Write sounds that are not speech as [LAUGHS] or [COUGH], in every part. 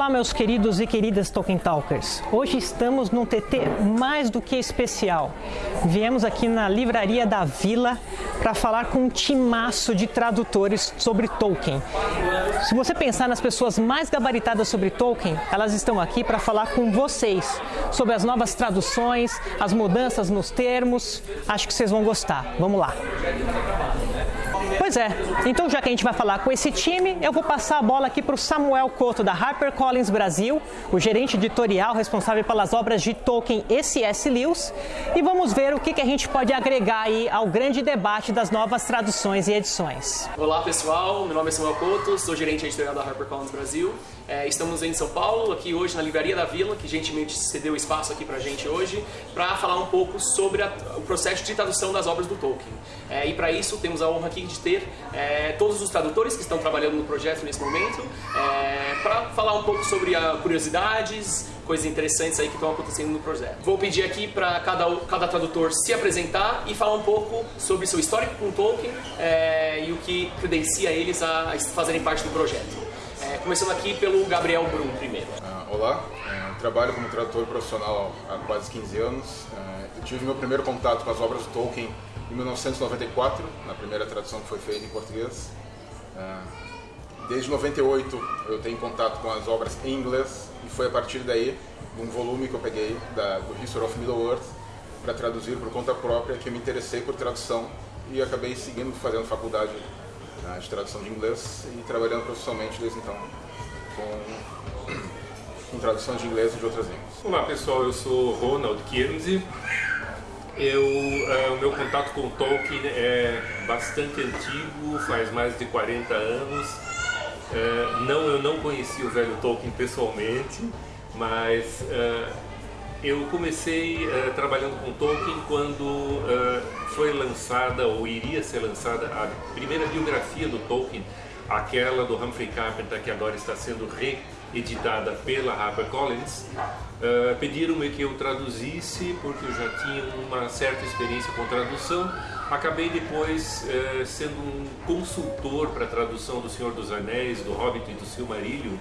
Olá, meus queridos e queridas Tolkien Talkers. Hoje estamos num TT mais do que especial. Viemos aqui na livraria da Vila para falar com um timaço de tradutores sobre Tolkien. Se você pensar nas pessoas mais gabaritadas sobre Tolkien, elas estão aqui para falar com vocês sobre as novas traduções, as mudanças nos termos. Acho que vocês vão gostar. Vamos lá. Pois é, então já que a gente vai falar com esse time, eu vou passar a bola aqui para o Samuel Couto, da HarperCollins Brasil, o gerente editorial responsável pelas obras de Tolkien e C.S. Lewis, e vamos ver o que, que a gente pode agregar aí ao grande debate das novas traduções e edições. Olá pessoal, meu nome é Samuel Couto, sou gerente editorial da HarperCollins Brasil. É, estamos em São Paulo, aqui hoje na Livraria da Vila, que gentilmente cedeu espaço aqui pra gente hoje, para falar um pouco sobre a, o processo de tradução das obras do Tolkien. É, e para isso temos a honra aqui de ter é, todos os tradutores que estão trabalhando no projeto nesse momento, é, para falar um pouco sobre a, curiosidades, coisas interessantes aí que estão acontecendo no projeto. Vou pedir aqui para cada, cada tradutor se apresentar e falar um pouco sobre seu histórico com Tolkien é, e o que credencia eles a, a fazerem parte do projeto. É, começando aqui pelo Gabriel Brum primeiro. Uh, olá, uh, trabalho como tradutor profissional há quase 15 anos. Uh, eu tive meu primeiro contato com as obras do Tolkien em 1994, na primeira tradução que foi feita em português. Desde 98 eu tenho contato com as obras em inglês e foi a partir daí, de um volume que eu peguei da, do History of Middle-earth, para traduzir por conta própria, que eu me interessei por tradução e acabei seguindo fazendo faculdade de tradução de inglês e trabalhando profissionalmente desde então com, com tradução de inglês e de outras línguas. Olá pessoal, eu sou Ronald Kinsey. Eu, uh, o meu contato com Tolkien é bastante antigo, faz mais de 40 anos. Uh, não, eu não conheci o velho Tolkien pessoalmente, mas uh, eu comecei trabalhando com Tolkien quando foi lançada ou iria ser lançada a primeira biografia do Tolkien, aquela do Humphrey Carpenter que agora está sendo reeditada pela HarperCollins. Uh, Pediram-me que eu traduzisse porque eu já tinha uma certa experiência com tradução. Acabei depois uh, sendo um consultor para a tradução do Senhor dos Anéis, do Hobbit e do Silmarillion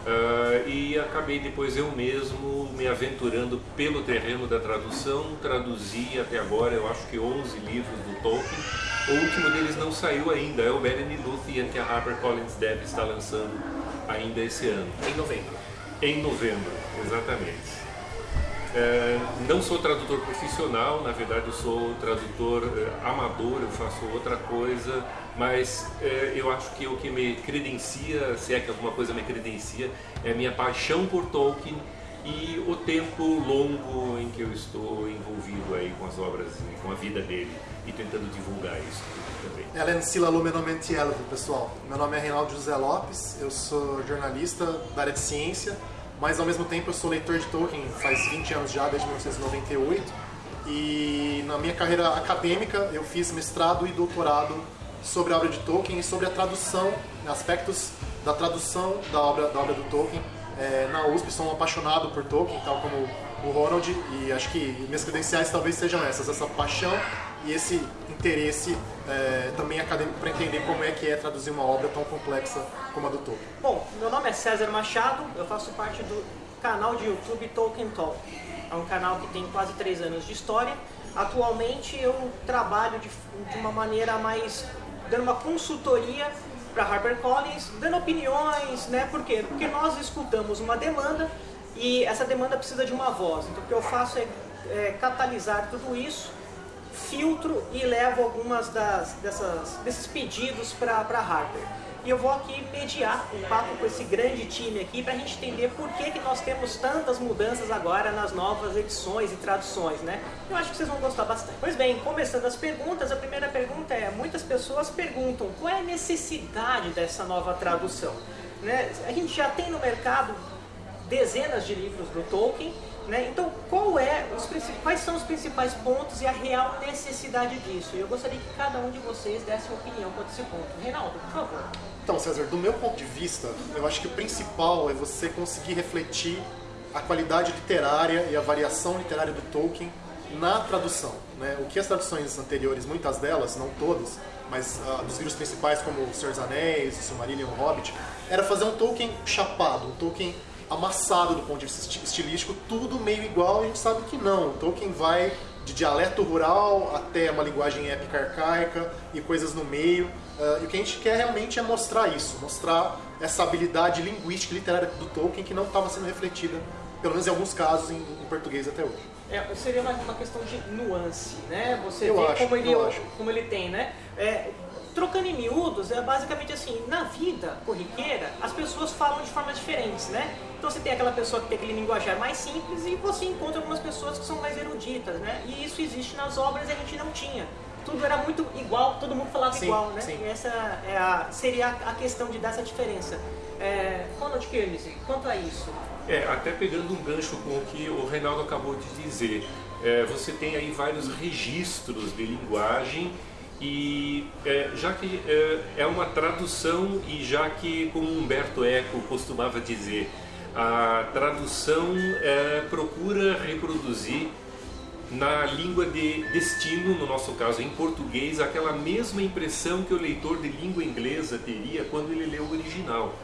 Uh, e acabei depois eu mesmo me aventurando pelo terreno da tradução, traduzi até agora eu acho que 11 livros do Tolkien, o último deles não saiu ainda, é o Beren e Lúthien que a HarperCollins deve estar lançando ainda esse ano. Em novembro. Em novembro, exatamente. É, não sou tradutor profissional, na verdade eu sou tradutor é, amador, eu faço outra coisa, mas é, eu acho que o que me credencia, se é que alguma coisa me credencia, é a minha paixão por Tolkien e o tempo longo em que eu estou envolvido aí com as obras e com a vida dele e tentando divulgar isso também. Ellen Sila Lumenomenti Elvo, pessoal. Meu nome é Reinaldo José Lopes, eu sou jornalista da área de ciência, mas ao mesmo tempo eu sou leitor de Tolkien faz 20 anos já, desde 1998. E na minha carreira acadêmica eu fiz mestrado e doutorado sobre a obra de Tolkien e sobre a tradução, aspectos da tradução da obra, da obra do Tolkien. É, na USP sou um apaixonado por Tolkien, tal como o Ronald, e acho que minhas credenciais talvez sejam essas, essa paixão e esse interesse é, também acadêmico para entender como é que é traduzir uma obra tão complexa como a do Tolkien. Bom, meu nome é César Machado, eu faço parte do canal de YouTube Tolkien Talk. É um canal que tem quase três anos de história. Atualmente eu trabalho de, de uma maneira mais dando uma consultoria para HarperCollins, dando opiniões, né? Por quê? Porque nós escutamos uma demanda e essa demanda precisa de uma voz. Então o que eu faço é, é catalisar tudo isso filtro e levo algumas das, dessas, desses pedidos para a Harper. E eu vou aqui mediar um papo com esse grande time aqui para a gente entender por que, que nós temos tantas mudanças agora nas novas edições e traduções, né? Eu acho que vocês vão gostar bastante. Pois bem, começando as perguntas, a primeira pergunta é, muitas pessoas perguntam qual é a necessidade dessa nova tradução? Né? A gente já tem no mercado dezenas de livros do Tolkien, né? Então, qual é os, quais são os principais pontos e a real necessidade disso? Eu gostaria que cada um de vocês desse uma opinião quanto a esse ponto. Reinaldo, por favor. Então, César, do meu ponto de vista, eu acho que o principal é você conseguir refletir a qualidade literária e a variação literária do Tolkien na tradução. Né? O que as traduções anteriores, muitas delas, não todas, mas uh, dos livros principais como O Senhor dos Anéis, O Silmarillion O Hobbit, era fazer um Tolkien chapado, um Tolkien amassado do ponto de vista estilístico, tudo meio igual, a gente sabe que não. O Tolkien vai de dialeto rural até uma linguagem épica arcaica e coisas no meio. Uh, e o que a gente quer realmente é mostrar isso, mostrar essa habilidade linguística e literária do Tolkien que não estava sendo refletida, pelo menos em alguns casos, em, em português até hoje. É, seria mais uma questão de nuance, né? Você eu vê acho, como, ele, como ele tem, né? É, trocando em miúdos, é basicamente assim, na vida corriqueira, as pessoas falam de formas diferentes, né? Então você tem aquela pessoa que tem aquele linguajar mais simples e você encontra algumas pessoas que são mais eruditas, né? E isso existe nas obras e a gente não tinha. Tudo era muito igual, todo mundo falava Sim, igual, né? sim. E essa é a, seria a questão de dar essa diferença. É, Ronald Kearney, quanto a isso, É, até pegando um gancho com o que o Reinaldo acabou de dizer, é, você tem aí vários registros de linguagem e é, já que é, é uma tradução e já que, como Humberto Eco costumava dizer, a tradução é, procura reproduzir na língua de destino, no nosso caso em português, aquela mesma impressão que o leitor de língua inglesa teria quando ele lê o original.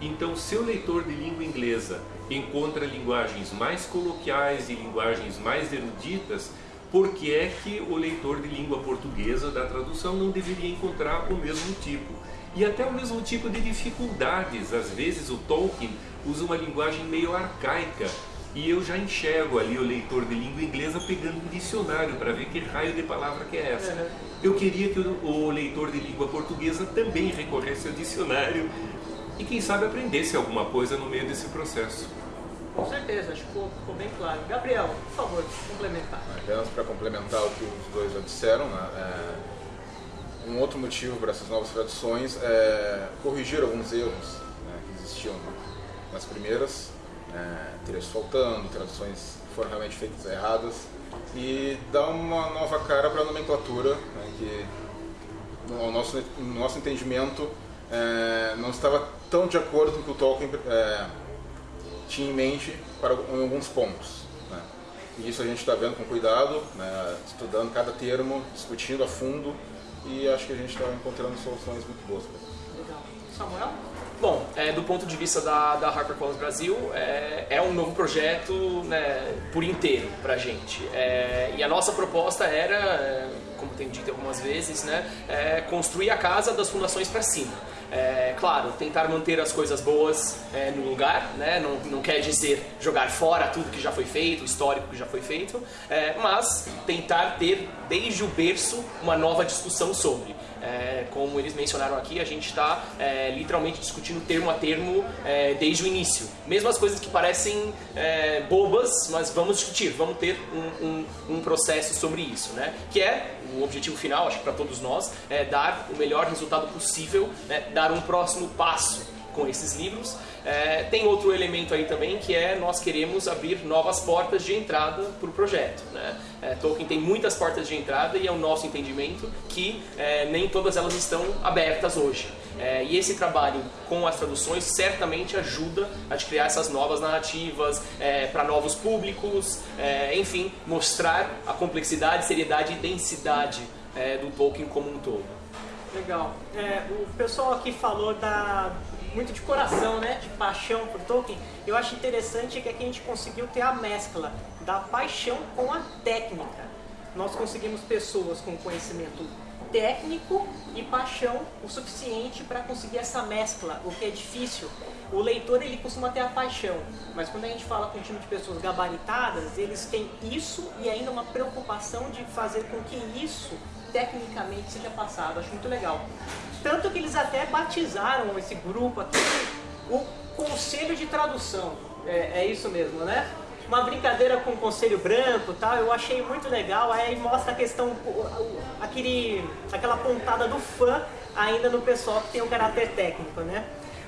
Então, se o leitor de língua inglesa encontra linguagens mais coloquiais e linguagens mais eruditas, por que é que o leitor de língua portuguesa da tradução não deveria encontrar o mesmo tipo? E até o mesmo tipo de dificuldades. Às vezes o Tolkien usa uma linguagem meio arcaica e eu já enxergo ali o leitor de língua inglesa pegando um dicionário para ver que raio de palavra que é essa. Uhum. Eu queria que o, o leitor de língua portuguesa também recorresse ao dicionário e quem sabe aprendesse alguma coisa no meio desse processo. Com certeza, acho que ficou, bem claro. Gabriel, por favor, complementar. Apenas para complementar o que os dois já disseram, né, é, um outro motivo para essas novas traduções é corrigir alguns erros né, que existiam nas primeiras, é, trechos faltando, traduções que foram realmente feitas erradas e dar uma nova cara para a nomenclatura, né, que no nosso, no nosso entendimento é, não estava tão de acordo com o que o Tolkien é, tinha em mente para em alguns pontos. Né? E isso a gente está vendo com cuidado, né? estudando cada termo, discutindo a fundo e acho que a gente está encontrando soluções muito boas. para. Legal. Samuel? Bom, é, do ponto de vista da, da HarperCollins Brasil, é, é um novo projeto né, por inteiro pra gente. É, e a nossa proposta era, é, como tenho dito algumas vezes, né, é, construir a casa das fundações para cima. É, claro, tentar manter as coisas boas é, no lugar, né? não, não quer dizer jogar fora tudo que já foi feito, o histórico que já foi feito, é, mas tentar ter desde o berço uma nova discussão sobre. É, como eles mencionaram aqui, a gente está é, literalmente discutindo termo a termo é, desde o início. Mesmo as coisas que parecem bobas, mas vamos discutir, vamos ter um, um, um processo sobre isso, né? Que é o objetivo final, acho que para todos nós, é dar o melhor resultado possível, né? dar um próximo passo com esses livros. É, tem outro elemento aí também que é nós queremos abrir novas portas de entrada para o projeto. Né? É, Tolkien tem muitas portas de entrada e é o nosso entendimento que é, nem todas elas estão abertas hoje. É, e esse trabalho com as traduções certamente ajuda a criar essas novas narrativas para novos públicos, é, enfim, mostrar a complexidade, seriedade e densidade é, do Tolkien como um todo. Legal. É, o pessoal aqui falou da muito de coração, né, de paixão por Tolkien. Eu acho interessante que aqui a gente conseguiu ter a mescla da paixão com a técnica. Nós conseguimos pessoas com conhecimento técnico e paixão o suficiente para conseguir essa mescla, o que é difícil. O leitor ele costuma ter a paixão, mas quando a gente fala com um time de pessoas gabaritadas, eles têm isso e ainda uma preocupação de fazer com que isso tecnicamente seja passado. Acho muito legal. Tanto que eles até batizaram esse grupo aqui o Conselho de Tradução. É, é isso mesmo, né? Uma brincadeira com o Conselho Branco tal, eu achei muito legal. Aí mostra a questão, aquele, aquela pontada do fã ainda no pessoal que tem o caráter técnico, né?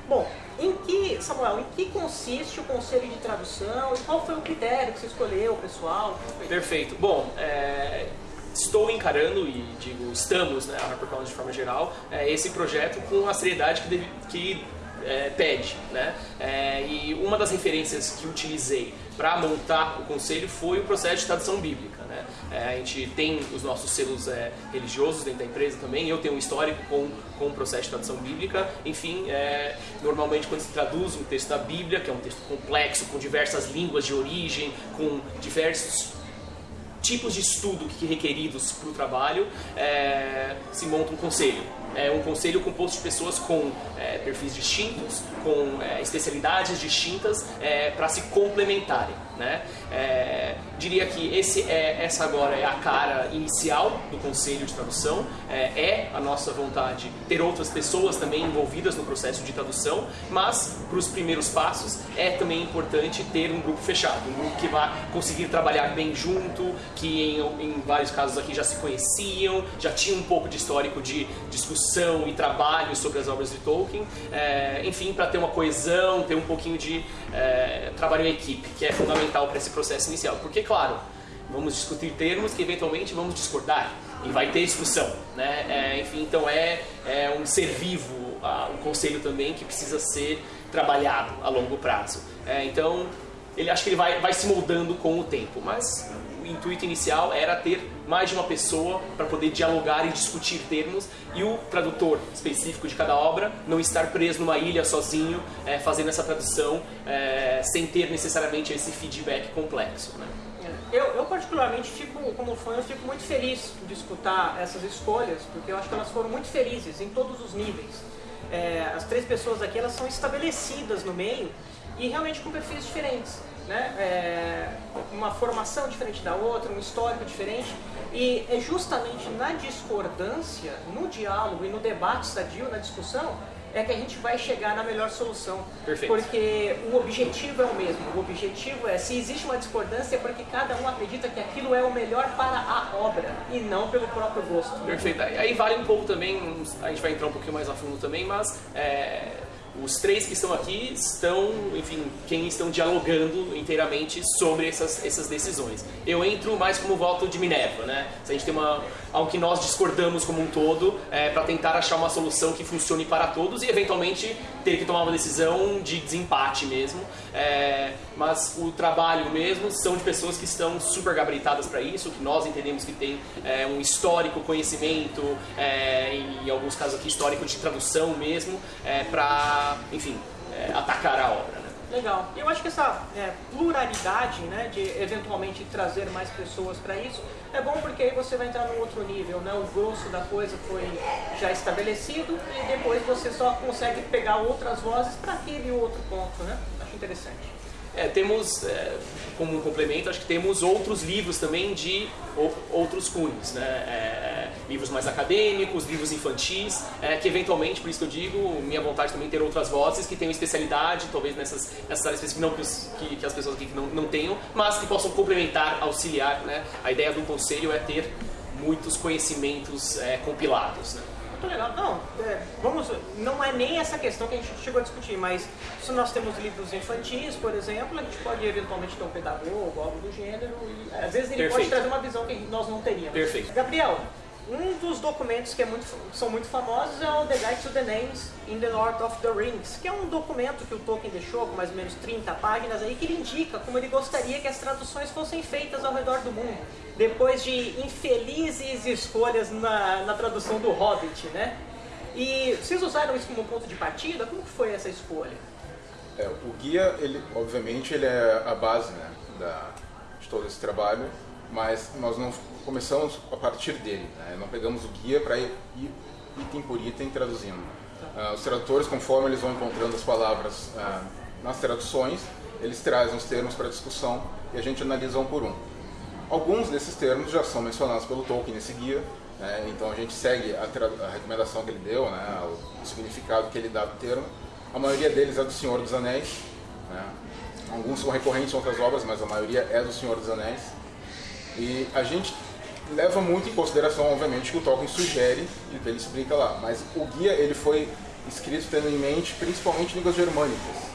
Bom, em que, Samuel, em que consiste o Conselho de Tradução e qual foi o critério que você escolheu, pessoal? Perfeito. Bom, é, estou encarando e digo estamos, né, a HarperCollins de forma geral, é, esse projeto com a seriedade que, deve- que é, pede, né? É, e uma das referências que utilizei para montar o conselho foi o processo de tradução bíblica. Né? É, a gente tem os nossos selos é, religiosos dentro da empresa também, eu tenho um histórico com, com o processo de tradução bíblica. Enfim, é, normalmente quando se traduz um texto da Bíblia, que é um texto complexo, com diversas línguas de origem, com diversos tipos de estudo que requeridos para o trabalho, é, se monta um conselho. É um conselho composto de pessoas com é, perfis distintos, com é, especialidades distintas, é, para se complementarem. Né? É, diria que esse é, essa agora é a cara inicial do Conselho de Tradução. É, é, a nossa vontade ter outras pessoas também envolvidas no processo de tradução, mas para os primeiros passos é também importante ter um grupo fechado, um grupo que vá conseguir trabalhar bem junto, que em, em vários casos aqui já se conheciam, já tinham um pouco de histórico de discussão e trabalho sobre as obras de Tolkien, é, enfim, para ter uma coesão, ter um pouquinho de é, trabalho em equipe, que é fundamental para esse processo inicial. Porque, claro, vamos discutir termos que eventualmente vamos discordar e vai ter discussão, né? É, enfim, então é, é um ser vivo, uh, um conselho também que precisa ser trabalhado a longo prazo. É, então, ele acho que ele vai, vai se moldando com o tempo, mas intuito inicial era ter mais de uma pessoa para poder dialogar e discutir termos e o tradutor específico de cada obra não estar preso numa ilha sozinho é, fazendo essa tradução é, sem ter necessariamente esse feedback complexo. Né? Eu, eu, particularmente fico, como fã, eu fico muito feliz de escutar essas escolhas, porque eu acho que elas foram muito felizes em todos os níveis. É, as três pessoas aqui elas são estabelecidas no meio e realmente com perfis diferentes. Né? É, uma formação diferente da outra, um histórico diferente. E é justamente na discordância, no diálogo e no debate sadio, na discussão, é que a gente vai chegar na melhor solução. Perfeito. Porque o objetivo é o mesmo. O objetivo é, se existe uma discordância, é porque cada um acredita que aquilo é o melhor para a obra e não pelo próprio gosto. Perfeito. Aí vale um pouco também, a gente vai entrar um pouquinho mais a fundo também, mas é, os três que estão aqui estão, enfim, quem estão dialogando inteiramente sobre essas, essas decisões. Eu entro mais como voto de Minerva, né? Se a gente tem uma, algo que nós discordamos como um todo, é, para tentar achar uma solução que funcione para todos e eventualmente que tomar uma decisão de desempate mesmo. É, mas o trabalho mesmo são de pessoas que estão super gabaritadas para isso, que nós entendemos que tem é, um histórico conhecimento, é, em alguns casos aqui histórico de tradução mesmo, é, para, enfim, é, atacar a obra. Legal. Eu acho que essa é, pluralidade, né, de eventualmente trazer mais pessoas para isso, é bom porque aí você vai entrar num outro nível, né? O grosso da coisa foi já estabelecido e depois você só consegue pegar outras vozes para aquele outro ponto, né? Acho interessante. É, temos, é, como um complemento, acho que temos outros livros também de outros cunhos, né? É, livros mais acadêmicos, livros infantis, é, que eventualmente, por isso que eu digo, minha vontade também é ter outras vozes que tenham especialidade, talvez nessas, nessas áreas específicas que, que as pessoas aqui não, não tenham, mas que possam complementar, auxiliar, né? A ideia do conselho é ter muitos conhecimentos é, compilados, né? Muito legal. Não, é, vamos, não é nem essa questão que a gente chegou a discutir, mas se nós temos livros infantis, por exemplo, a gente pode eventualmente ter um pedagogo, algo do gênero, e às vezes ele Perfeito. pode trazer uma visão que nós não teríamos. Perfeito. Gabriel, um dos documentos que é muito, são muito famosos é o The Guide to the Names in the Lord of the Rings, que é um documento que o Tolkien deixou com mais ou menos 30 páginas aí, que ele indica como ele gostaria que as traduções fossem feitas ao redor do mundo, depois de infelizes escolhas na, na tradução do Hobbit, né? E vocês usaram isso como ponto de partida? Como foi essa escolha? É, o guia, ele, obviamente, ele é a base né, da, de todo esse trabalho, mas nós não começamos a partir dele. Né? Não pegamos o guia para ir, item por item traduzindo. Uh, os tradutores, conforme eles vão encontrando as palavras uh, nas traduções, eles trazem os termos para discussão e a gente analisa um por um. Alguns desses termos já são mencionados pelo Tolkien nesse guia, né? então a gente segue a, a, recomendação que ele deu, né? o significado que ele dá do termo. A maioria deles é do Senhor dos Anéis. Né? Alguns são recorrentes em outras obras, mas a maioria é do Senhor dos Anéis. E a gente leva muito em consideração, obviamente, que o Tolkien sugere o que ele explica lá. Mas o guia ele foi escrito tendo em mente principalmente línguas germânicas.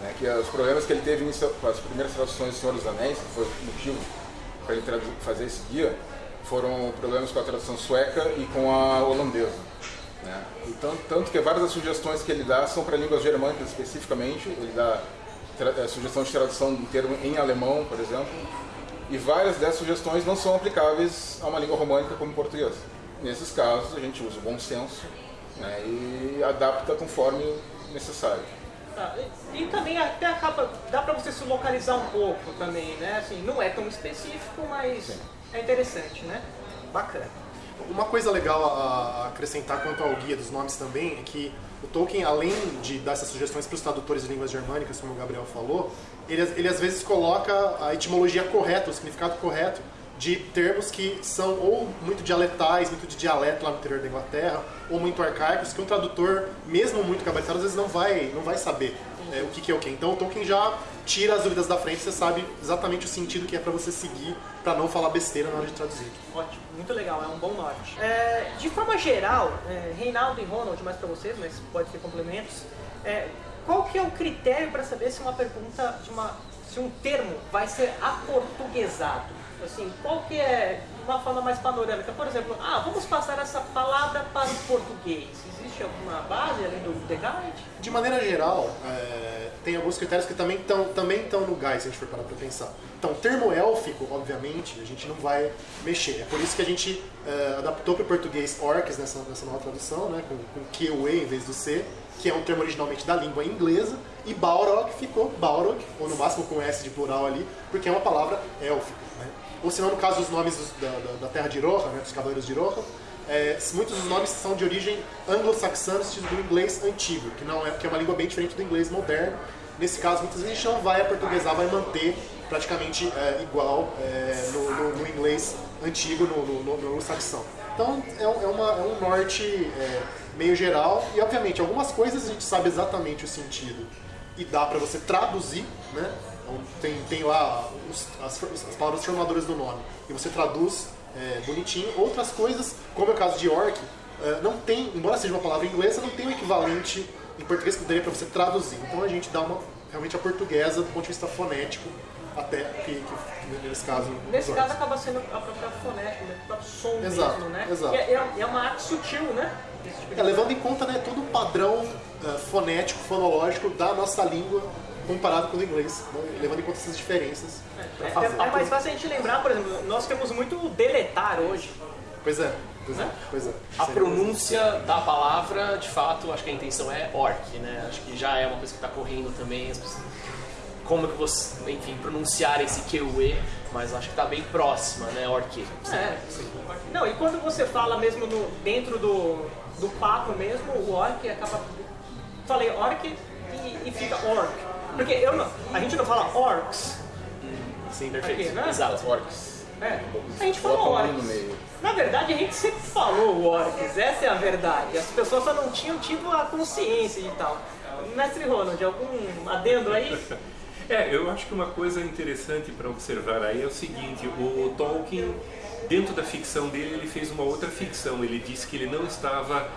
Né, que os problemas que ele teve com as primeiras traduções do Senhor dos Anéis, que foi o motivo para ele fazer esse guia, foram problemas com a tradução sueca e com a holandesa. Né? tanto, que várias das sugestões que ele dá são para línguas germânicas especificamente, ele dá tra- sugestão de tradução de um termo em alemão, por exemplo, e várias dessas sugestões não são aplicáveis a uma língua românica como o português. Nesses casos, a gente usa o bom senso né, e adapta conforme necessário. Tá, E, e também até acaba, dá pra você se localizar um pouco também, né? Assim, não é tão específico, mas Sim. é interessante, né? Bacana. Uma coisa legal a a acrescentar quanto ao guia dos nomes também é que o Tolkien, além de dar essas sugestões para os tradutores de línguas germânicas, como o Gabriel falou, ele, ele às vezes coloca a etimologia correta, o significado correto de termos que são ou muito dialetais, muito de dialeto lá no interior da Inglaterra, ou muito arcaicos, que um tradutor, mesmo muito gabaritado, às vezes não vai, não vai saber é, o que, que é o que. Então o Tolkien já tira as dúvidas da frente, você sabe exatamente o sentido que é para você seguir, para não falar besteira na hora de traduzir. Ótimo, muito legal, é um bom norte. É, de forma geral, é, Reinaldo e Ronald, mais para vocês, mas pode ter complementos. Qual que é o critério para saber se uma pergunta, uma, se um termo vai ser aportuguesado? Assim, qual que é uma forma mais panorâmica? Por exemplo, ah, vamos passar essa palavra para o português. Existe alguma base além do The Guide? De maneira geral, é, tem alguns critérios que também estão também no guide, se a gente for parar para pensar. Então, termo élfico, obviamente, a gente não vai mexer. É por isso que a gente é, adaptou para o português orcs nessa, nessa nova tradução, né, com, com Q, em vez do C, que é um termo originalmente da língua inglesa, e Balrog ficou Balrog, ou no máximo com S de plural ali, porque é uma palavra élfica. Né? Ou se não, no caso dos nomes da, da- da terra de Iroha, né, dos cavaleiros de Iroha, é, muitos dos nomes são de origem anglo-saxãs do inglês antigo, que, não é, que é uma língua bem diferente do inglês moderno. Nesse caso, muitas vezes a gente não vai aportuguesar, vai manter praticamente é, igual é, no, no- no inglês antigo, no, no, no- no anglo-saxão. Então é é uma- é um norte é, meio geral e, obviamente, algumas coisas a gente sabe exatamente o sentido e dá para você traduzir, né? Então, tem, tem lá os- as, as palavras formadoras do nome e você traduz é, bonitinho. Outras coisas, como é o caso de orc, é, não tem, embora seja uma palavra inglesa, não tem um equivalente em português que daria para você traduzir. Então a gente dá uma realmente a portuguesa do ponto de vista fonético, até que, que nesse caso. Nesse caso acaba sendo a própria fonética, né? o próprio som Exato, mesmo, né? exato. É, é- é uma arte sutil, né? Tipo É, levando em conta né, todo o padrão eh, fonético, fonológico da nossa língua comparado com o inglês, né, levando em conta essas diferenças. pra É, fazer. é- é mais fácil a gente lembrar, por exemplo, nós temos muito deletar hoje. Pois é, pois é, Né? pois é. A pronúncia da palavra, de fato, acho que a intenção é orc, né? Acho que já é uma coisa que está correndo também. pessoas- Como que você, enfim, pronunciar esse QE, mas acho que está bem próxima, né? Orc. É. Não, e quando você fala mesmo no, dentro do, do papo mesmo, o orc acaba. Falei orc e, e fica orc. Porque eu não, a gente não fala orcs. Sim, Aqui, perfeito. né? Exato. Orcs. É. A gente no orcs. meio. Na verdade, a gente sempre falou orcs, essa é a verdade. As pessoas só não tinham tido a consciência e tal. Mestre Ronald, algum adendo aí? [LAUGHS] É, eu acho que uma coisa interessante para observar aí é o seguinte, o Tolkien, dentro da ficção dele, ele fez uma outra ficção. Ele disse que ele não estava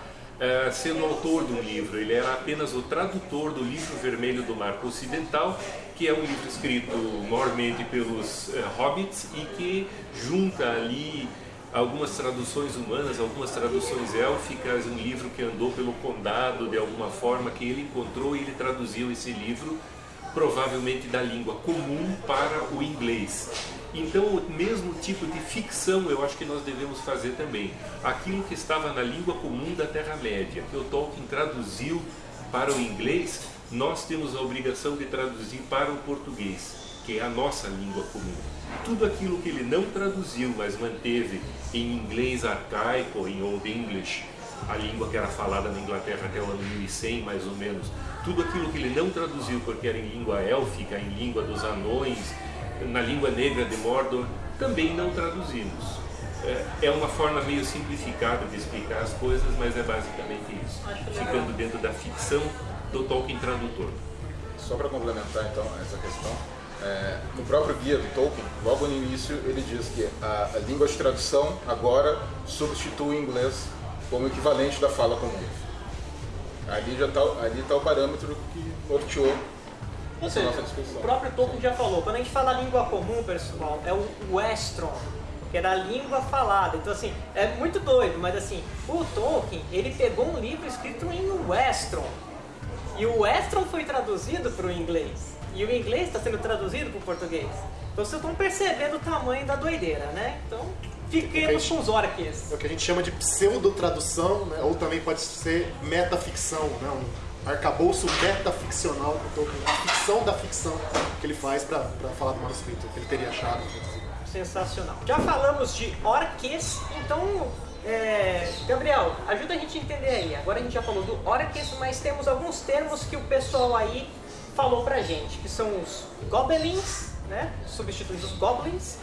eh, sendo autor de um livro, ele era apenas o tradutor do livro vermelho do Marco Ocidental, que é um livro escrito maiormente pelos eh, hobbits e que junta ali algumas traduções humanas, algumas traduções élficas, um livro que andou pelo condado de alguma forma, que ele encontrou e ele traduziu esse livro provavelmente da língua comum para o inglês. Então, o mesmo tipo de ficção eu acho que nós devemos fazer também. Aquilo que estava na língua comum da Terra-média, que o Tolkien traduziu para o inglês, nós temos a obrigação de traduzir para o português, que é a nossa língua comum. Tudo aquilo que ele não traduziu, mas manteve em inglês arcaico, em Old English, a língua que era falada na Inglaterra até o ano 1100, mais ou menos, tudo aquilo que ele não traduziu porque era em língua élfica, em língua dos anões, na língua negra de Mordor, também não traduzimos. É- É uma forma meio simplificada de explicar as coisas, mas é basicamente isso, ficando dentro da ficção do Tolkien tradutor. Só para complementar então essa questão, é, no próprio guia do Tolkien, logo no início ele diz que a, a língua de tradução agora substitui o inglês como equivalente da fala comum. Ali já está ali tá o parâmetro que norteou Ou seja, discussão. o próprio Tolkien já falou, quando a gente fala língua comum, pessoal, é o Westron, que era a língua falada. Então, assim, é muito doido, mas assim, o Tolkien, ele pegou um livro escrito em Westron. E o Westron foi traduzido para o inglês. E o inglês está sendo traduzido para o português. Então vocês estão percebendo o tamanho da doideira, né? Então fiquemos com os orques. É o que a gente chama de pseudo-tradução, né? ou também pode ser metaficção, né? Arcabouço metaficcional Tolkien, a ficção da ficção que ele faz para falar do manuscrito, que ele teria achado. Sensacional. Já falamos de orques, então é, Gabriel, ajuda a gente a entender aí. Agora a gente já falou do orques, mas temos alguns termos que o pessoal aí falou pra gente, que são os goblins, né? Substituindo os goblins.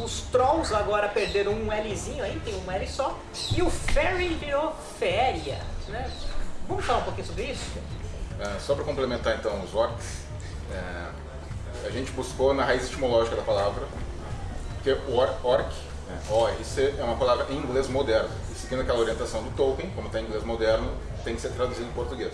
Os trolls agora perderam um Lzinho aí, tem um L só. E o fairy virou féria, né? Vamos falar um pouquinho sobre isso? É, só para complementar então os orcs, é, a gente buscou na raiz etimológica da palavra, porque o or, orc né? ORC é uma palavra em inglês moderno. E seguindo aquela orientação do Tolkien, como está em inglês moderno, tem que ser traduzido em português.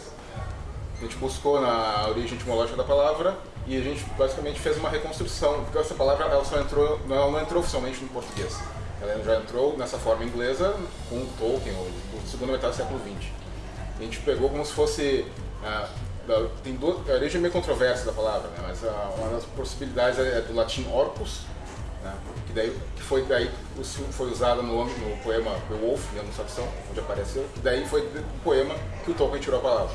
A gente buscou na origem etimológica da palavra e a gente basicamente fez uma reconstrução, porque essa palavra ela só entrou, ela não entrou oficialmente no português. Ela já entrou nessa forma inglesa com Tolkien, ou segunda metade do século XX. A gente pegou como se fosse ah, tem duas, a origem é meio controversa da palavra, né? mas ah, uma das possibilidades é do latim orcus, né? que, daí, que foi daí foi usada no, no poema Beowulf, no Saxão, onde apareceu, e daí foi do poema que o Tolkien tirou a palavra.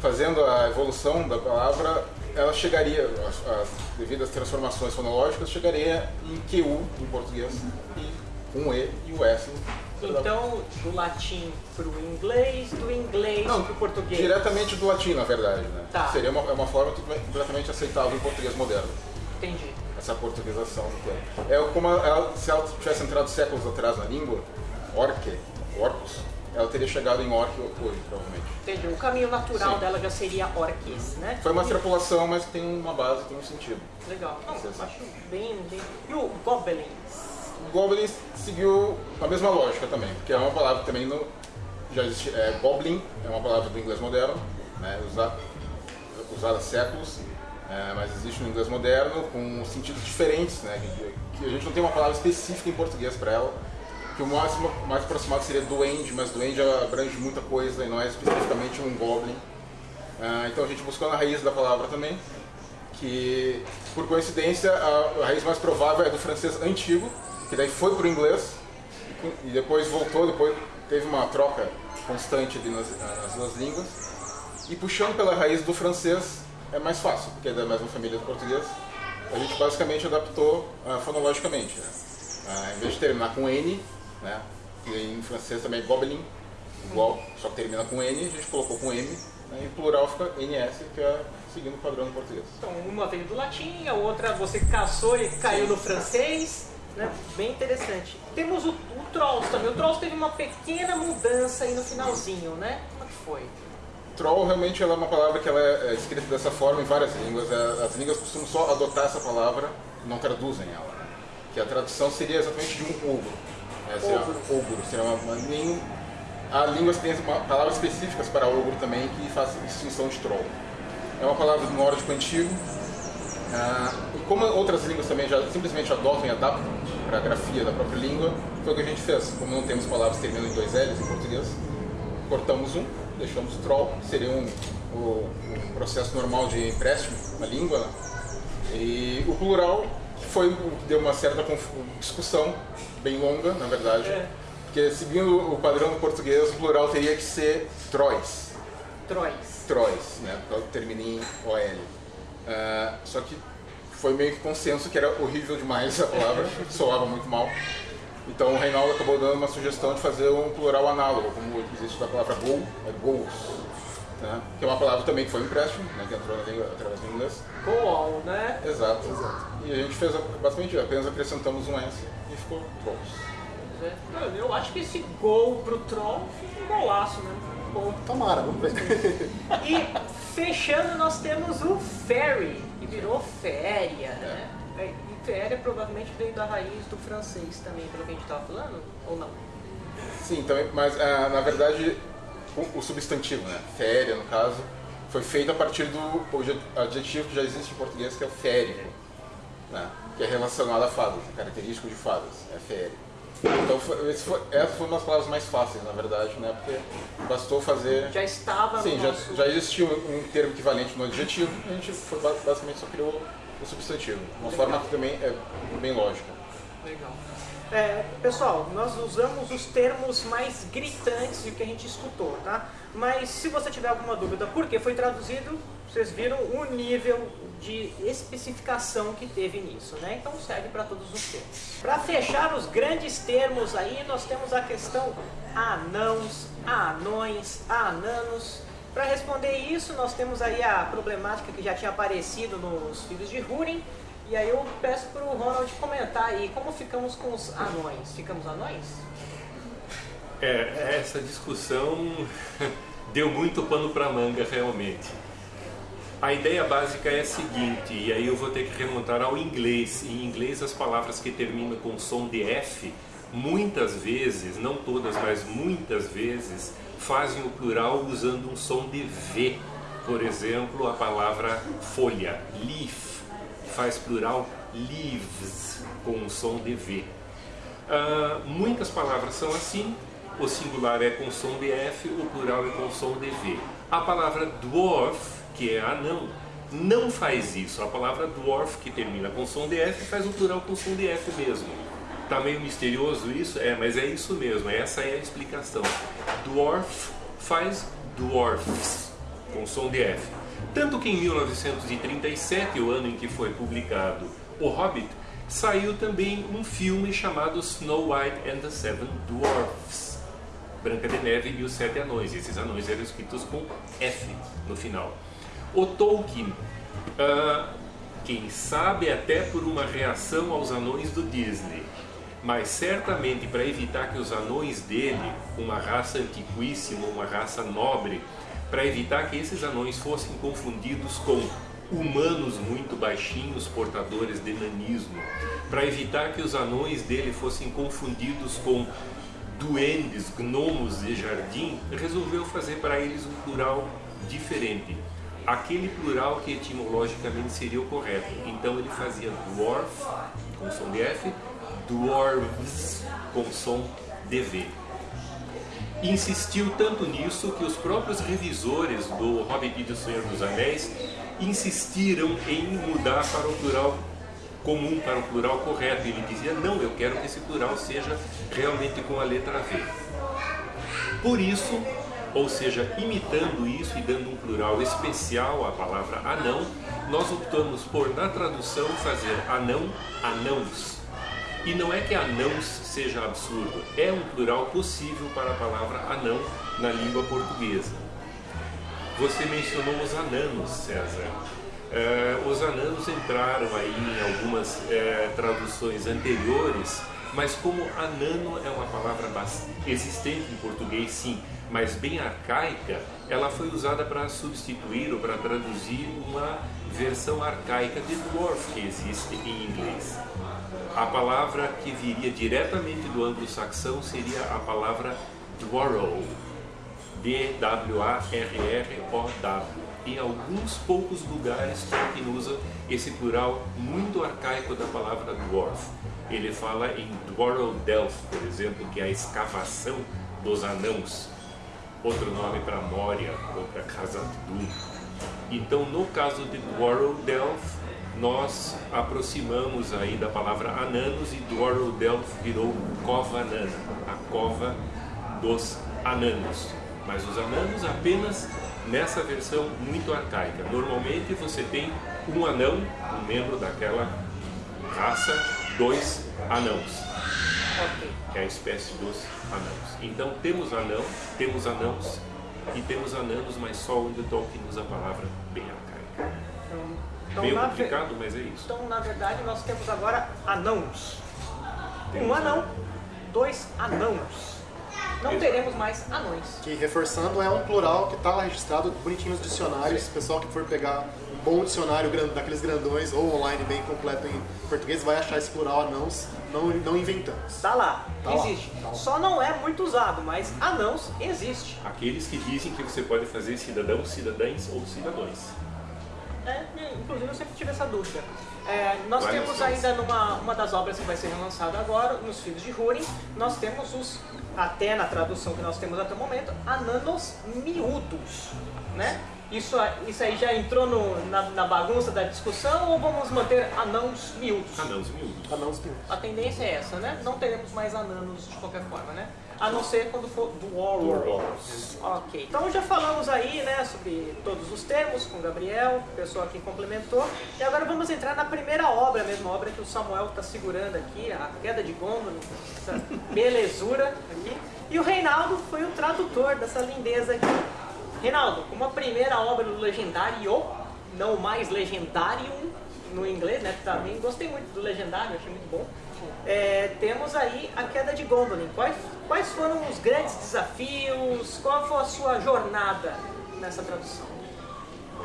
Fazendo a evolução da palavra, ela chegaria, as, as devidas transformações fonológicas, chegaria em QU em português, e um E e o S então, do latim para o inglês, do inglês para o português. Diretamente do latim, na verdade. Né? Tá. Seria uma, é uma forma completamente aceitável em português moderno. Entendi essa portuguesação do tempo. É como ela, se ela tivesse entrado séculos atrás na língua, orque, orcus, ela teria chegado em orc hoje, provavelmente. Entendi. O caminho natural Sim. dela já seria orques, né? Foi uma extrapolação, mas tem uma base, tem um sentido. Legal. Não, acho bem, bem... E o goblins? O goblins seguiu a mesma lógica também, porque é uma palavra que também no, já existe. É, goblin é uma palavra do inglês moderno, né, usada, usada há séculos, é, mas existe no inglês moderno com sentidos diferentes, né? Que, que, a gente não tem uma palavra específica em português para ela. Que o máximo, mais aproximado seria duende, mas duende abrange muita coisa e não é especificamente um goblin. É, então a gente buscou na raiz da palavra também, que por coincidência a raiz mais provável é do francês antigo, que daí foi para o inglês e depois voltou, depois teve uma troca constante nas, nas duas línguas. E puxando pela raiz do francês, é mais fácil, porque é da mesma família do português. A gente basicamente adaptou uh, fonologicamente. Né? Uh, em vez de terminar com N, né? e em francês também é Gobelin, igual, só que termina com N, a gente colocou com M, né? e plural fica NS, que é seguindo o padrão do português. Então, uma veio do latim, a outra você caçou e caiu no francês. Né? Bem interessante. Temos o, o Trolls também. O Trolls teve uma pequena mudança aí no finalzinho, né? Como é que foi? Troll realmente ela é uma palavra que ela é, é escrita dessa forma em várias línguas. É, as línguas costumam só adotar essa palavra, não traduzem ela. Né? Que a tradução seria exatamente de um ogro. Seria ogro. ogro seria uma, uma, nem, há línguas que têm palavras específicas para ogro também que fazem distinção de troll. É uma palavra do nórdico antigo. Ah, como outras línguas também já simplesmente adotam e adaptam para a grafia da própria língua, foi o que a gente fez. Como não temos palavras terminando em dois L's em português, cortamos um deixamos troll, que seria um, um, processo normal de empréstimo na língua. Né? E o plural foi o que deu uma certa discussão, bem longa, na verdade. É. Porque seguindo o padrão do português, o plural teria que ser trois. Trois. Trois, né? Termina em OL. Uh, só que foi meio que consenso que era horrível demais a palavra, [LAUGHS] soava muito mal. Então o Reinaldo acabou dando uma sugestão de fazer um plural análogo, como existe da palavra go, é goals, né? que é uma palavra também que foi um empréstimo, né? que entrou na língua através do inglês. Go on, né? Exato. Exato. E a gente fez basicamente apenas acrescentamos um S e ficou goals. É. Eu acho que esse gol pro troll fica um golaço, né? Bom. Tomara, vamos ver. e fechando nós temos o Fairy, que virou féria, né? É. né? féria provavelmente veio da raiz do francês também, pelo que a gente estava falando, ou não? Sim, também, mas ah, na verdade o, o, substantivo, né, féria no caso, foi feito a partir do adjetivo que já existe em português, que é o férico, né, que é relacionado a fadas, é característico de fadas, é féria. Então foi, foi, essa foi uma das palavras mais fáceis, na verdade, né? Porque bastou fazer. Já estava Sim, no já, nosso... já existia um, termo equivalente no adjetivo, a gente foi, ba- basicamente só criou o substantivo. Uma forma que também é bem lógica. Legal. É, pessoal, nós usamos os termos mais gritantes do que a gente escutou, tá? Mas se você tiver alguma dúvida por que foi traduzido, vocês viram o nível de especificação que teve nisso, né? Então serve para todos os termos. Para fechar os grandes termos aí, nós temos a questão anãos, anões, ananos. Para responder isso, nós temos aí a problemática que já tinha aparecido nos filhos de Húrin, e aí eu peço para o Ronald comentar aí como ficamos com os anões. Ficamos anões? É, essa discussão [LAUGHS] deu muito pano para manga realmente. A ideia básica é a seguinte, e aí eu vou ter que remontar ao inglês. Em inglês, as palavras que terminam com som de F, muitas vezes, não todas, mas muitas vezes, fazem o plural usando um som de V. Por exemplo, a palavra folha, leaf, faz plural leaves, com um som de V. Ah, muitas palavras são assim, o singular é com som de F, o plural é com som de V. A palavra dwarf, que é anão, não faz isso. A palavra dwarf, que termina com som de F, faz o plural com som de F mesmo. Tá meio misterioso isso? É, mas é isso mesmo, essa é a explicação. Dwarf faz dwarfs, com som de F. Tanto que em 1937, o ano em que foi publicado O Hobbit, saiu também um filme chamado Snow White and the Seven Dwarfs. Branca de Neve e os Sete Anões. Esses anões eram escritos com F no final. O Tolkien, ah, quem sabe até por uma reação aos anões do Disney, mas certamente para evitar que os anões dele, uma raça antiquíssima, uma raça nobre, para evitar que esses anões fossem confundidos com humanos muito baixinhos, portadores de nanismo, para evitar que os anões dele fossem confundidos com duendes, gnomos de jardim, resolveu fazer para eles um plural diferente. Aquele plural que etimologicamente seria o correto. Então ele fazia dwarf com som de F, dwarves com som de V. Insistiu tanto nisso que os próprios revisores do Hobbit e do Senhor dos Anéis insistiram em mudar para o plural comum, para o plural correto. Ele dizia: não, eu quero que esse plural seja realmente com a letra V. Por isso, ou seja, imitando isso e dando um plural especial à palavra anão, nós optamos por, na tradução, fazer anão, anãos. E não é que anãos seja absurdo, é um plural possível para a palavra anão na língua portuguesa. Você mencionou os ananos, César. Eh, os ananos entraram aí em algumas eh, traduções anteriores, mas como anano é uma palavra existente em português, sim, mas bem arcaica, ela foi usada para substituir ou para traduzir uma versão arcaica de dwarf que existe em inglês. A palavra que viria diretamente do anglo-saxão seria a palavra dwarrow, D-W-A-R-R-O-W. Em alguns poucos lugares, Tolkien usa esse plural muito arcaico da palavra dwarf. Ele fala em Dwarrow Delph, por exemplo, que é a escavação dos anãos. Outro nome para Moria ou para Khazad-dûm. Então, no caso de Dwarrow Delph, nós aproximamos aí da palavra ananos e Dwarrow Delph virou cova anana, a cova dos ananos. Mas os ananos apenas nessa versão muito arcaica. Normalmente você tem um anão, um membro daquela raça, dois anãos, que é a espécie dos anãos. Então temos anão, temos anãos e temos ananos, mas só onde Tolkien usa a palavra bem arcaica. Então, Meio na ve- complicado, mas é isso. Então, na verdade, nós temos agora anãos. Um Temos anão, dois anãos. Não teremos mais anões. Que, reforçando, é um plural que está registrado bonitinho nos dicionários. O pessoal que for pegar um bom dicionário daqueles grandões ou online bem completo em português vai achar esse plural anãos, não, não inventamos. Tá lá, Tá lá, existe. tá lá. Só não é muito usado, mas anãos existe. Aqueles que dizem que você pode fazer cidadãos, cidadãs ou cidadões. É, inclusive eu sempre tive essa dúvida. É, nós Várias temos coisas. ainda numa uma das obras que vai ser relançada agora, nos Filhos de Húrin, nós temos os, até na tradução que nós temos até o momento, ananos miúdos, né? Isso, isso aí já entrou no- na, na bagunça da discussão ou vamos manter anãos miúdos? Anãos miúdos. Anãos pinudos. A tendência é essa, né? Não teremos mais ananos de qualquer forma, né? A não ser quando for do Warlords. Ok, então já falamos aí, né, sobre todos os termos com o Gabriel, o pessoal aqui complementou. E agora vamos entrar na primeira obra, a mesma obra que o Samuel está segurando aqui, a Queda de Gondolin, essa [LAUGHS] belezura aqui. E o Reinaldo foi o tradutor dessa lindeza aqui. Reinaldo, como a primeira obra do Legendário, não mais legendário no inglês, né? Também gostei muito do Legendário, achei muito bom. É, temos aí a queda de Gondolin. Quais, quais foram os grandes desafios? Qual foi a sua jornada nessa tradução?